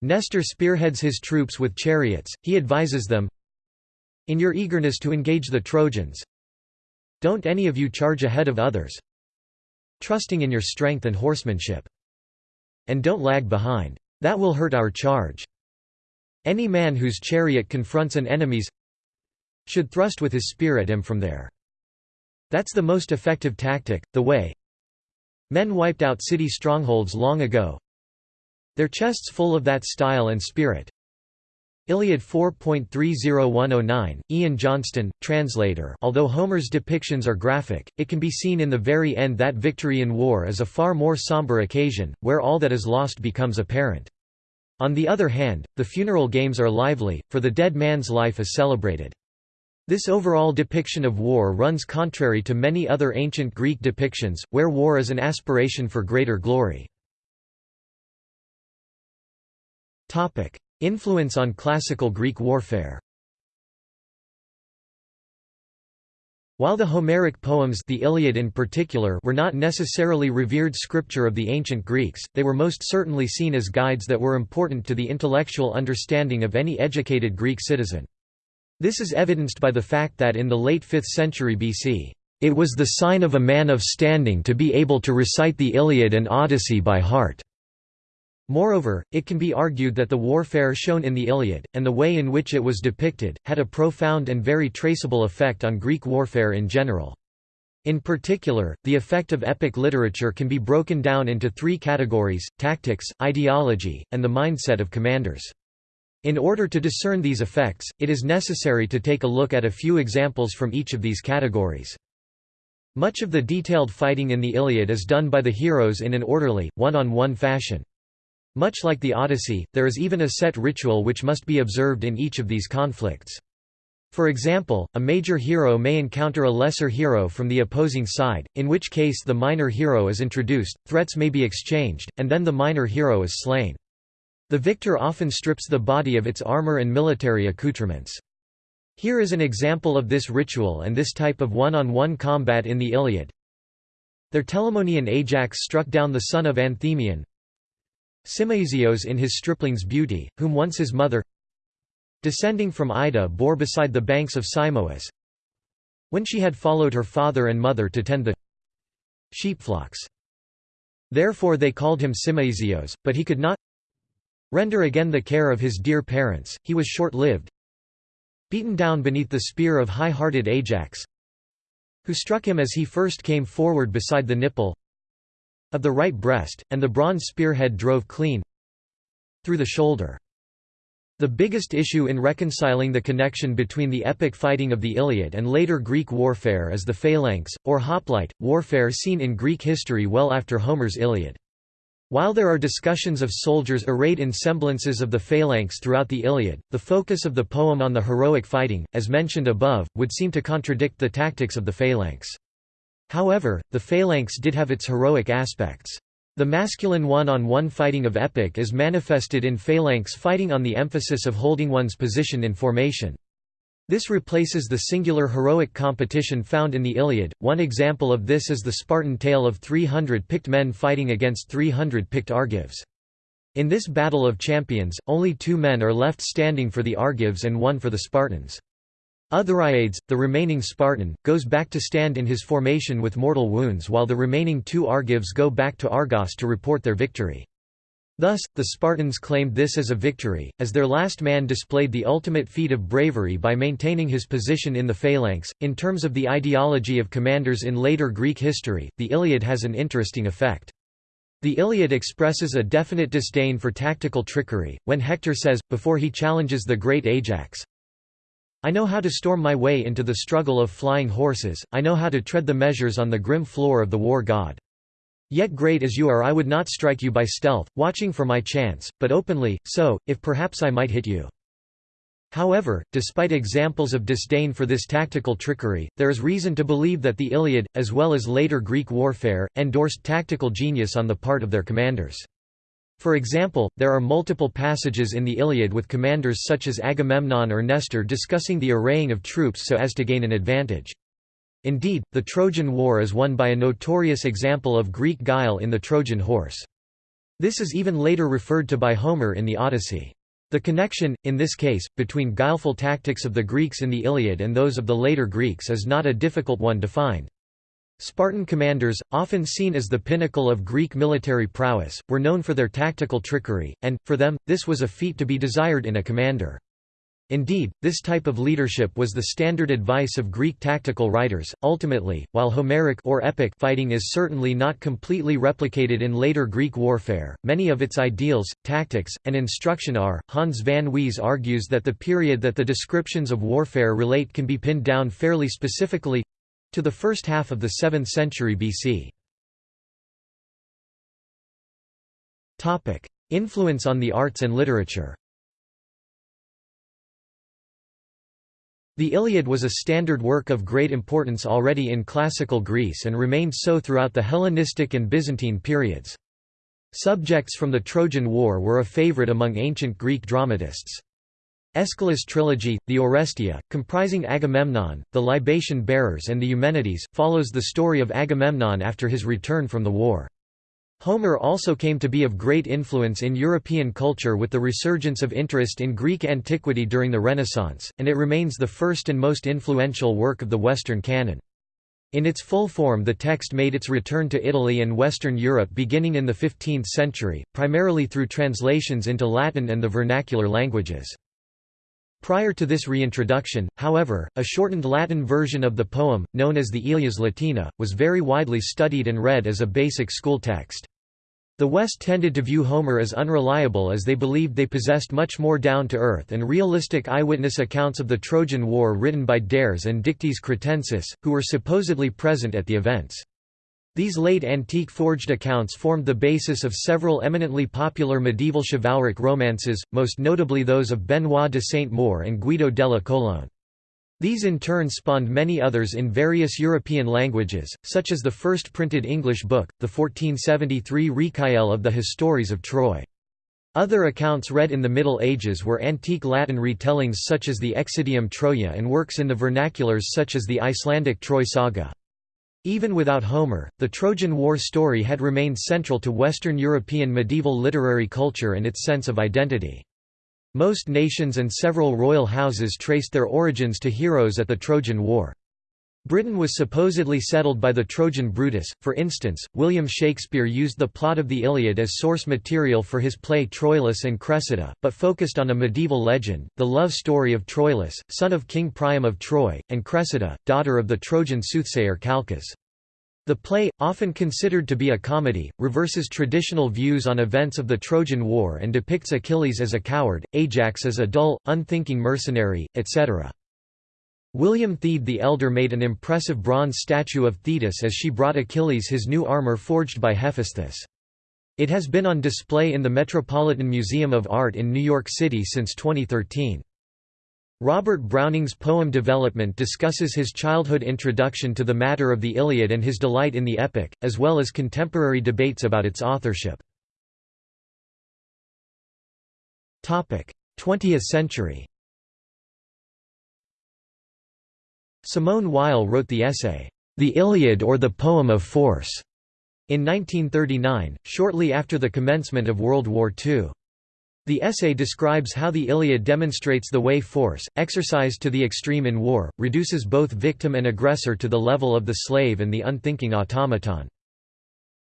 Nestor spearheads his troops with chariots, he advises them, In your eagerness to engage the Trojans, don't any of you charge ahead of others, trusting in your strength and horsemanship. And don't lag behind. That will hurt our charge. Any man whose chariot confronts an enemy's should thrust with his spear at him from there. That's the most effective tactic, the way men wiped out city strongholds long ago. Their chests full of that style and spirit. Iliad 4.30109, Ian Johnston, translator Although Homer's depictions are graphic, it can be seen in the very end that victory in war is a far more somber occasion, where all that is lost becomes apparent. On the other hand, the funeral games are lively, for the dead man's life is celebrated. This overall depiction of war runs contrary to many other ancient Greek depictions, where war is an aspiration for greater glory. Influence on classical Greek warfare While the Homeric poems the Iliad in particular were not necessarily revered scripture of the ancient Greeks, they were most certainly seen as guides that were important to the intellectual understanding of any educated Greek citizen. This is evidenced by the fact that in the late 5th century BC, "...it was the sign of a man of standing to be able to recite the Iliad and Odyssey by heart." Moreover, it can be argued that the warfare shown in the Iliad, and the way in which it was depicted, had a profound and very traceable effect on Greek warfare in general. In particular, the effect of epic literature can be broken down into three categories, tactics, ideology, and the mindset of commanders. In order to discern these effects, it is necessary to take a look at a few examples from each of these categories. Much of the detailed fighting in the Iliad is done by the heroes in an orderly, one-on-one -on -one fashion. Much like the Odyssey, there is even a set ritual which must be observed in each of these conflicts. For example, a major hero may encounter a lesser hero from the opposing side, in which case the minor hero is introduced, threats may be exchanged, and then the minor hero is slain. The victor often strips the body of its armor and military accoutrements. Here is an example of this ritual and this type of one-on-one -on -one combat in the Iliad. There Telamonian Ajax struck down the son of Anthemion, Simoeisios in his stripling's beauty, whom once his mother descending from Ida bore beside the banks of Simois when she had followed her father and mother to tend the sheepflocks. Therefore they called him Simoeisios, but he could not render again the care of his dear parents, he was short-lived beaten down beneath the spear of high-hearted Ajax who struck him as he first came forward beside the nipple of the right breast, and the bronze spearhead drove clean through the shoulder. The biggest issue in reconciling the connection between the epic fighting of the Iliad and later Greek warfare is the phalanx, or hoplite, warfare seen in Greek history well after Homer's Iliad. While there are discussions of soldiers arrayed in semblances of the phalanx throughout the Iliad, the focus of the poem on the heroic fighting, as mentioned above, would seem to contradict the tactics of the phalanx. However, the phalanx did have its heroic aspects. The masculine one-on-one -on -one fighting of epic is manifested in phalanx fighting on the emphasis of holding one's position in formation. This replaces the singular heroic competition found in the Iliad. One example of this is the Spartan tale of 300 picked men fighting against 300 picked Argives. In this battle of champions, only two men are left standing for the Argives and one for the Spartans. Othryades, the remaining Spartan, goes back to stand in his formation with mortal wounds while the remaining two Argives go back to Argos to report their victory. Thus, the Spartans claimed this as a victory, as their last man displayed the ultimate feat of bravery by maintaining his position in the phalanx. In terms of the ideology of commanders in later Greek history, the Iliad has an interesting effect. The Iliad expresses a definite disdain for tactical trickery, when Hector says, before he challenges the great Ajax, I know how to storm my way into the struggle of flying horses, I know how to tread the measures on the grim floor of the war god. Yet great as you are I would not strike you by stealth, watching for my chance, but openly, so, if perhaps I might hit you. However, despite examples of disdain for this tactical trickery, there is reason to believe that the Iliad, as well as later Greek warfare, endorsed tactical genius on the part of their commanders. For example, there are multiple passages in the Iliad with commanders such as Agamemnon or Nestor discussing the arraying of troops so as to gain an advantage. Indeed, the Trojan War is won by a notorious example of Greek guile in the Trojan horse. This is even later referred to by Homer in the Odyssey. The connection, in this case, between guileful tactics of the Greeks in the Iliad and those of the later Greeks is not a difficult one to find. Spartan commanders, often seen as the pinnacle of Greek military prowess, were known for their tactical trickery, and, for them, this was a feat to be desired in a commander. Indeed, this type of leadership was the standard advice of Greek tactical writers. Ultimately, while Homeric or epic fighting is certainly not completely replicated in later Greek warfare, many of its ideals, tactics, and instruction are. Hans van Wees argues that the period that the descriptions of warfare relate can be pinned down fairly specifically to the first half of the 7th century BC. Topic: Influence on the arts and literature The Iliad was a standard work of great importance already in classical Greece and remained so throughout the Hellenistic and Byzantine periods. Subjects from the Trojan War were a favorite among ancient Greek dramatists. Aeschylus trilogy, the Oresteia, comprising Agamemnon, the libation bearers and the Eumenides, follows the story of Agamemnon after his return from the war. Homer also came to be of great influence in European culture with the resurgence of interest in Greek antiquity during the Renaissance, and it remains the first and most influential work of the Western canon. In its full form the text made its return to Italy and Western Europe beginning in the 15th century, primarily through translations into Latin and the vernacular languages. Prior to this reintroduction, however, a shortened Latin version of the poem, known as the Ilias Latina, was very widely studied and read as a basic school text. The West tended to view Homer as unreliable as they believed they possessed much more down-to-earth and realistic eyewitness accounts of the Trojan War written by Dares and Dictys Cretensis, who were supposedly present at the events. These late antique forged accounts formed the basis of several eminently popular medieval chivalric romances, most notably those of Benoit de Saint-Maur and Guido delle Colonne. These in turn spawned many others in various European languages, such as the first printed English book, the 1473 Recuyell of the Histories of Troy. Other accounts read in the Middle Ages were antique Latin retellings such as the Excidium Troiae and works in the vernaculars such as the Icelandic Troy saga. Even without Homer, the Trojan War story had remained central to Western European medieval literary culture and its sense of identity. Most nations and several royal houses traced their origins to heroes at the Trojan War. Britain was supposedly settled by the Trojan Brutus, for instance, William Shakespeare used the plot of the Iliad as source material for his play Troilus and Cressida, but focused on a medieval legend, the love story of Troilus, son of King Priam of Troy, and Cressida, daughter of the Trojan soothsayer Calchas. The play, often considered to be a comedy, reverses traditional views on events of the Trojan War and depicts Achilles as a coward, Ajax as a dull, unthinking mercenary, etc. William Theed the Elder made an impressive bronze statue of Thetis as she brought Achilles his new armor forged by Hephaestus. It has been on display in the Metropolitan Museum of Art in New York City since 2013. Robert Browning's poem Development discusses his childhood introduction to the matter of the Iliad and his delight in the epic, as well as contemporary debates about its authorship. 20th century Simone Weil wrote the essay, The Iliad or the Poem of Force, in 1939, shortly after the commencement of World War II. The essay describes how the Iliad demonstrates the way force, exercised to the extreme in war, reduces both victim and aggressor to the level of the slave and the unthinking automaton.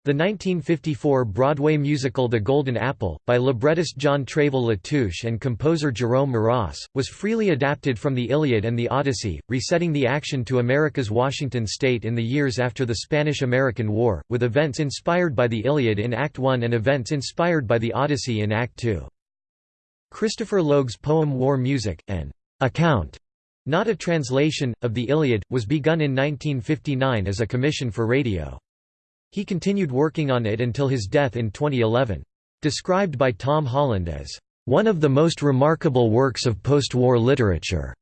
The 1954 Broadway musical The Golden Apple, by librettist John Treville Latouche and composer Jerome Moross, was freely adapted from the Iliad and the Odyssey, resetting the action to America's Washington state in the years after the Spanish–American War, with events inspired by the Iliad in Act I and events inspired by the Odyssey in Act II. Christopher Logue's poem War Music, an account, not a translation, of the Iliad, was begun in 1959 as a commission for radio. He continued working on it until his death in 2011. Described by Tom Holland as, "...one of the most remarkable works of post-war literature."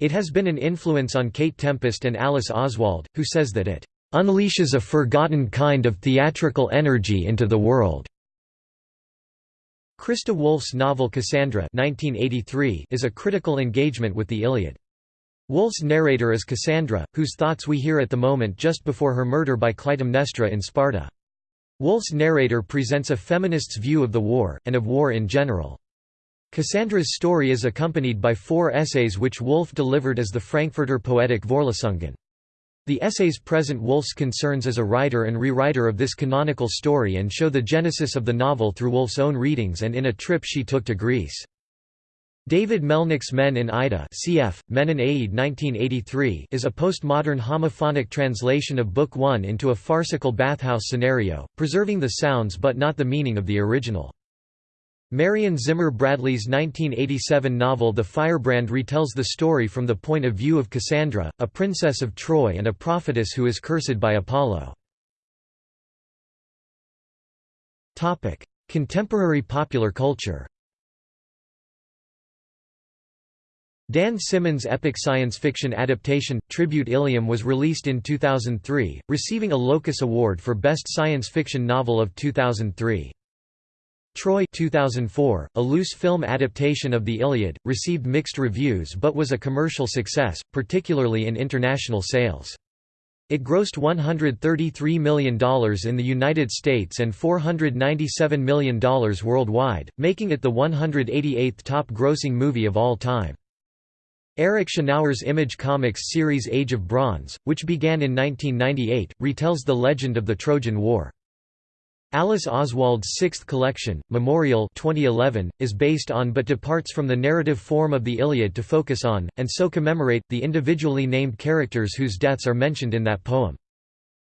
It has been an influence on Kate Tempest and Alice Oswald, who says that it "...unleashes a forgotten kind of theatrical energy into the world." Christa Wolf's novel Cassandra 1983 is a critical engagement with the Iliad. Wolf's narrator is Cassandra, whose thoughts we hear at the moment just before her murder by Clytemnestra in Sparta. Wolf's narrator presents a feminist's view of the war, and of war in general. Cassandra's story is accompanied by four essays which Wolf delivered as the Frankfurter Poetic Vorlesungen. The essays present Wolf's concerns as a writer and rewriter of this canonical story and show the genesis of the novel through Wolf's own readings and in a trip she took to Greece. David Melnick's Men in Ida cf. Men in Aid 1983 is a postmodern homophonic translation of Book One into a farcical bathhouse scenario, preserving the sounds but not the meaning of the original. Marion Zimmer Bradley's 1987 novel The Firebrand retells the story from the point of view of Cassandra, a princess of Troy and a prophetess who is cursed by Apollo. Contemporary popular culture Dan Simmons' epic science fiction adaptation, Tribute Ilium was released in 2003, receiving a Locus Award for Best Science Fiction Novel of 2003. Troy 2004, a loose film adaptation of the Iliad, received mixed reviews but was a commercial success, particularly in international sales. It grossed $133 million in the United States and $497 million worldwide, making it the 188th top-grossing movie of all time. Eric Shanower's Image Comics series Age of Bronze, which began in 1998, retells the legend of the Trojan War. Alice Oswald's sixth collection, Memorial 2011, is based on but departs from the narrative form of the Iliad to focus on, and so commemorate, the individually named characters whose deaths are mentioned in that poem.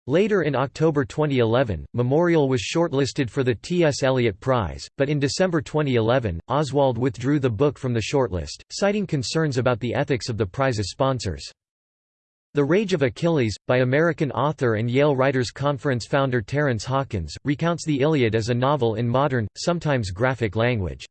Later in October 2011, Memorial was shortlisted for the T.S. Eliot Prize, but in December 2011, Oswald withdrew the book from the shortlist, citing concerns about the ethics of the prize's sponsors. The Rage of Achilles, by American author and Yale Writers Conference founder Terence Hawkins, recounts the Iliad as a novel in modern, sometimes graphic language.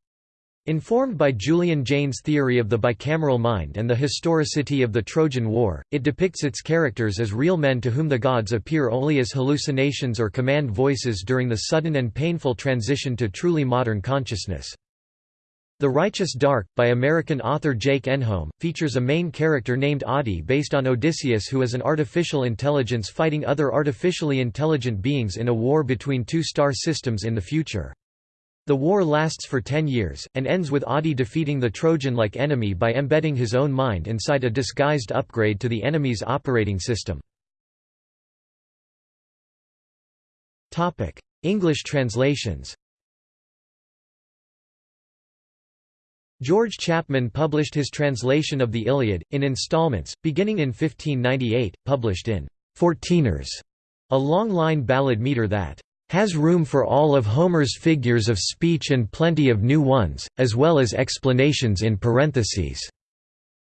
Informed by Julian Jaynes' theory of the bicameral mind and the historicity of the Trojan War, it depicts its characters as real men to whom the gods appear only as hallucinations or command voices during the sudden and painful transition to truly modern consciousness. The Righteous Dark, by American author Jake Enholm, features a main character named Adi based on Odysseus who is an artificial intelligence fighting other artificially intelligent beings in a war between two star systems in the future. The war lasts for ten years, and ends with Adi defeating the Trojan-like enemy by embedding his own mind inside a disguised upgrade to the enemy's operating system. English translations George Chapman published his translation of the Iliad, in installments, beginning in 1598, published in Fourteeners, a long-line ballad meter that has room for all of Homer's figures of speech and plenty of new ones, as well as explanations in parentheses.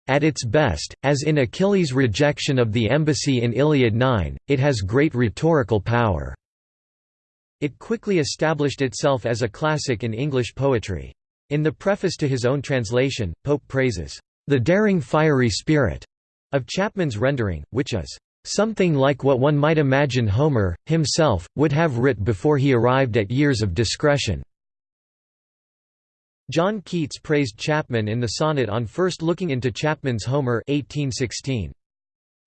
At its best, as in Achilles' rejection of the embassy in Iliad 9, it has great rhetorical power. It quickly established itself as a classic in English poetry. In the preface to his own translation, Pope praises, "...the daring fiery spirit," of Chapman's rendering, which is, "...something like what one might imagine Homer, himself, would have writ before he arrived at years of discretion." John Keats praised Chapman in the sonnet on first looking into Chapman's Homer 1816.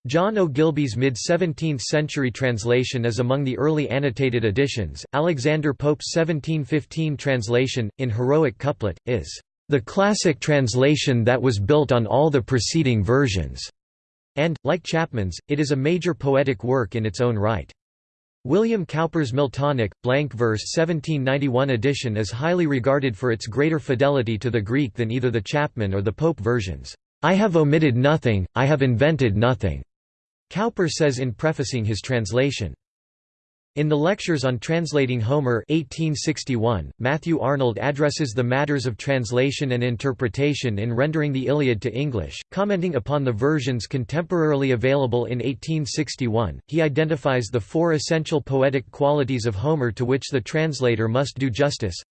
John Ogilby's mid-17th century translation is among the early annotated editions. Alexander Pope's 1715 translation, in heroic couplet, is the classic translation that was built on all the preceding versions, and, like Chapman's, it is a major poetic work in its own right. William Cowper's Miltonic, blank verse 1791 edition is highly regarded for its greater fidelity to the Greek than either the Chapman or the Pope versions. I have omitted nothing, I have invented nothing. Cowper says in prefacing his translation. In the Lectures on Translating Homer 1861, Matthew Arnold addresses the matters of translation and interpretation in rendering the Iliad to English, commenting upon the versions contemporarily available in 1861. He identifies the four essential poetic qualities of Homer to which the translator must do justice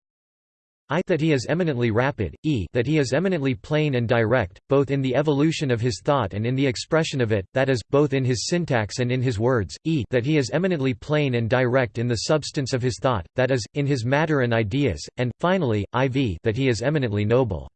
I that he is eminently rapid, e that he is eminently plain and direct, both in the evolution of his thought and in the expression of it, that is, both in his syntax and in his words, e that he is eminently plain and direct in the substance of his thought, that is, in his matter and ideas, and, finally, iv that he is eminently noble.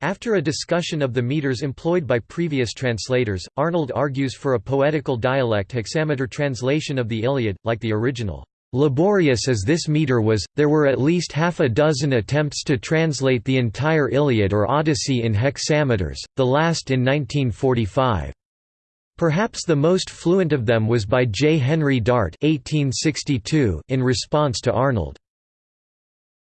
After a discussion of the meters employed by previous translators, Arnold argues for a poetical dialect hexameter translation of the Iliad, like the original. Laborious as this meter was, there were at least half a dozen attempts to translate the entire Iliad or Odyssey in hexameters, the last in 1945. Perhaps the most fluent of them was by J. Henry Dart 1862 in response to Arnold.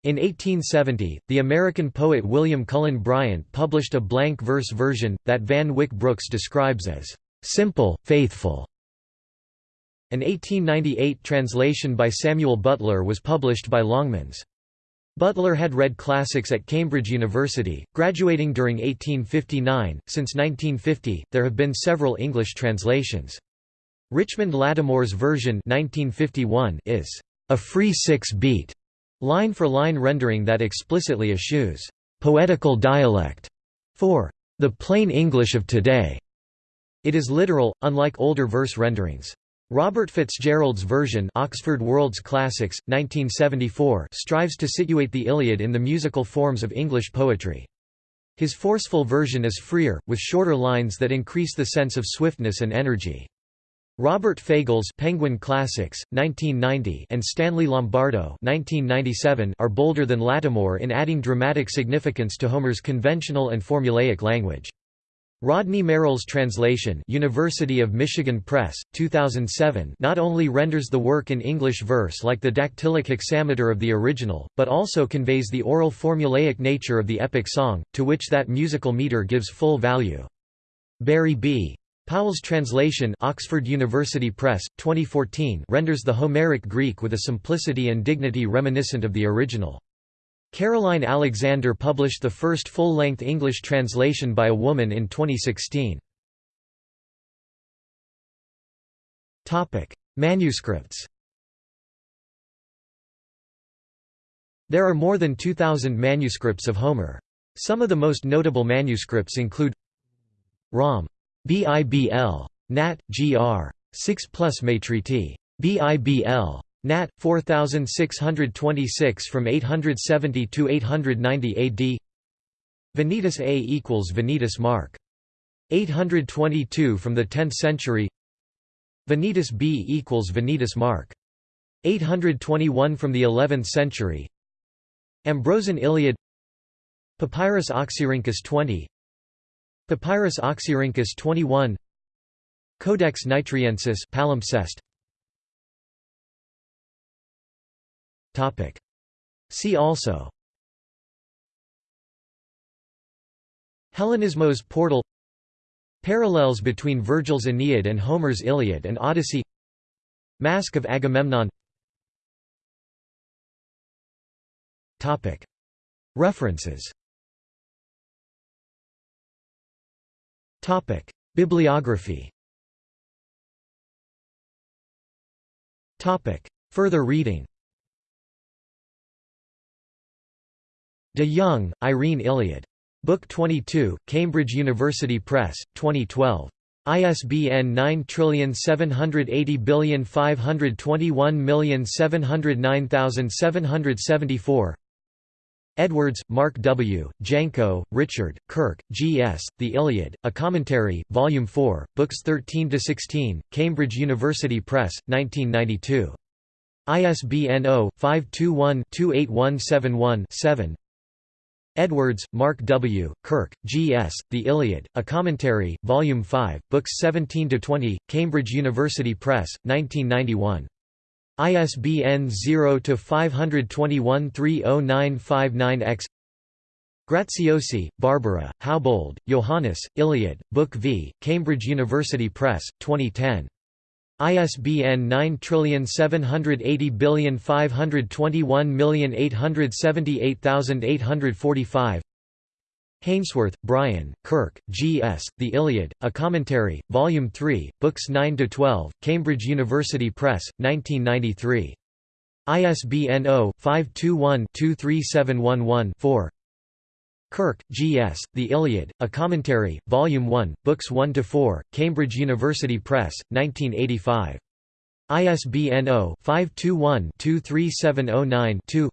In 1870, the American poet William Cullen Bryant published a blank verse version, that Van Wyck Brooks describes as, "...simple, faithful." An 1898 translation by Samuel Butler was published by Longmans. Butler had read classics at Cambridge University, graduating during 1859. Since 1950, there have been several English translations. Richmond Lattimore's version 1951 is a free six-beat, line-for-line rendering that explicitly eschews poetical dialect for the plain English of today. It is literal, unlike older verse renderings. Robert Fitzgerald's version Oxford World's Classics, 1974 strives to situate the Iliad in the musical forms of English poetry. His forceful version is freer, with shorter lines that increase the sense of swiftness and energy. Robert Fagles Penguin Classics, 1990 and Stanley Lombardo 1997 are bolder than Lattimore in adding dramatic significance to Homer's conventional and formulaic language. Rodney Merrill's translation University of Michigan Press, 2007 not only renders the work in English verse like the dactylic hexameter of the original, but also conveys the oral formulaic nature of the epic song, to which that musical meter gives full value. Barry B. Powell's translation Oxford University Press, 2014 renders the Homeric Greek with a simplicity and dignity reminiscent of the original. Caroline Alexander published the first full-length English translation by a woman in 2016. Manuscripts There are more than 2,000 manuscripts of Homer. Some of the most notable manuscripts include Rom. BIBL. Nat. Gr. 6 plus Matriti. BIBL. Nat. 4626 from 870 to 890 AD. Venetus A equals Venetus Mark. 822 from the 10th century. Venetus B equals Venetus Mark. 821 from the 11th century. Ambrosian Iliad Papyrus Oxyrhynchus 20 Papyrus Oxyrhynchus 21 Codex Nitriensis palimpsest Topic. See also. Hellenismos portal. Parallels between Virgil's Aeneid and Homer's Iliad and Odyssey. Mask of Agamemnon. References. Topic: Bibliography. Topic: Further reading. De Jong, Irene Iliad. Book 22, Cambridge University Press, 2012. ISBN 9780521709774 Edwards, Mark W., Janko, Richard, Kirk, G. S., The Iliad, A Commentary, Volume 4, Books 13–16, Cambridge University Press, 1992. ISBN 0-521-28171-7 Edwards, Mark W., Kirk, G. S., The Iliad, A Commentary, Volume 5, Books 17–20, Cambridge University Press, 1991. ISBN 0-521-30959-X Graziosi, Barbara, Haubold, Johannes, Iliad, Book V, Cambridge University Press, 2010. ISBN 9780521878845 Hainsworth, Brian, Kirk, G. S., The Iliad, A Commentary, Volume 3, Books 9–12, Cambridge University Press, 1993. ISBN 0-521-23711-4 Kirk, G. S., The Iliad, A Commentary, Volume 1, Books 1–4, Cambridge University Press, 1985. ISBN 0-521-23709-2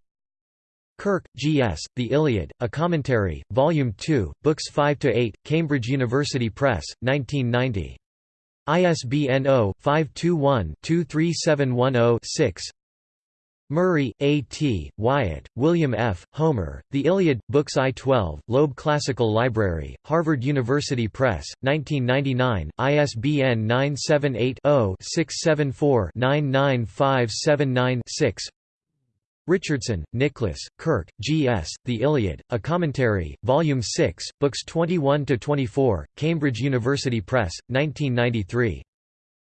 Kirk, G. S., The Iliad, A Commentary, Volume 2, Books 5–8, Cambridge University Press, 1990. ISBN 0-521-23710-6 Murray, A. T., Wyatt, William F., Homer, The Iliad, Books I-12, Loeb Classical Library, Harvard University Press, 1999, ISBN 978-0-674-99579-6 Richardson, Nicholas, Kirk, G. S., The Iliad, A Commentary, Volume 6, Books 21–24, Cambridge University Press, 1993.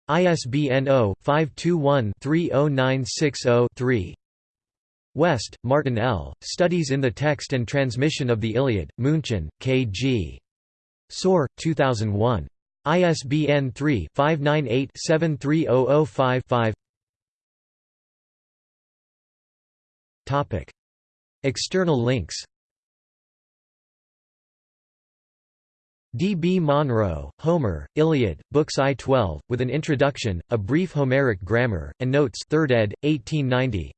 ISBN 0-521-30960-3 West, Martin L., Studies in the Text and Transmission of the Iliad, München, K. G. Saur, 2001. ISBN 3-598-73005-5 Topic. External links D. B. Monro, Homer, Iliad, Books I-12, with an introduction, a brief Homeric grammar, and notes 3rd ed., 1890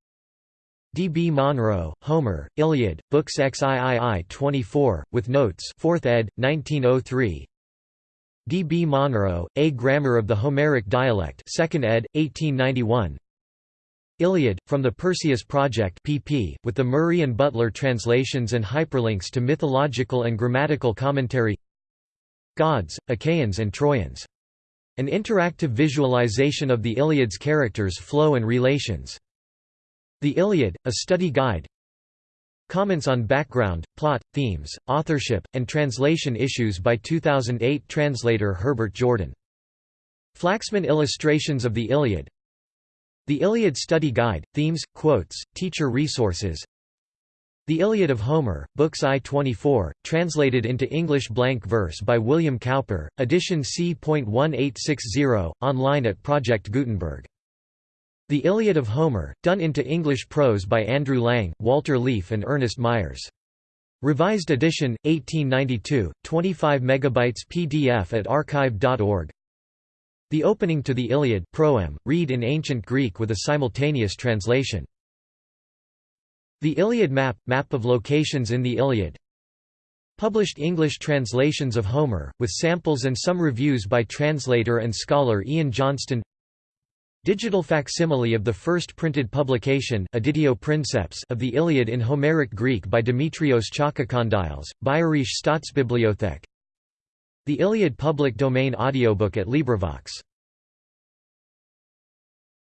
D. B. Monro, Homer, Iliad, Books XIII 24, with notes 4th ed., 1903 D. B. Monro, A Grammar of the Homeric Dialect 2nd ed., 1891 Iliad, from the Perseus Project pp, with the Murray and Butler translations and hyperlinks to mythological and grammatical commentary Gods, Achaeans and Trojans. An interactive visualization of the Iliad's characters flow and relations. The Iliad, a study guide Comments on background, plot, themes, authorship, and translation issues by 2008 translator Herbert Jordan. Flaxman Illustrations of the Iliad The Iliad Study Guide, Themes, Quotes, Teacher Resources the Iliad of Homer, Books I-24, translated into English blank verse by William Cowper, edition C.1860, online at Project Gutenberg. The Iliad of Homer, done into English prose by Andrew Lang, Walter Leaf and Ernest Myers. Revised edition, 1892, 25 megabytes PDF at archive.org. The opening to the Iliad proem, read in ancient Greek with a simultaneous translation. The Iliad Map – Map of locations in the Iliad. Published English translations of Homer, with samples and some reviews by translator and scholar Ian Johnston. Digital facsimile of the first printed publication Editio Princeps of the Iliad in Homeric Greek by Dimitrios Chalkokondyles, Bayerische Staatsbibliothek The Iliad public domain audiobook at LibriVox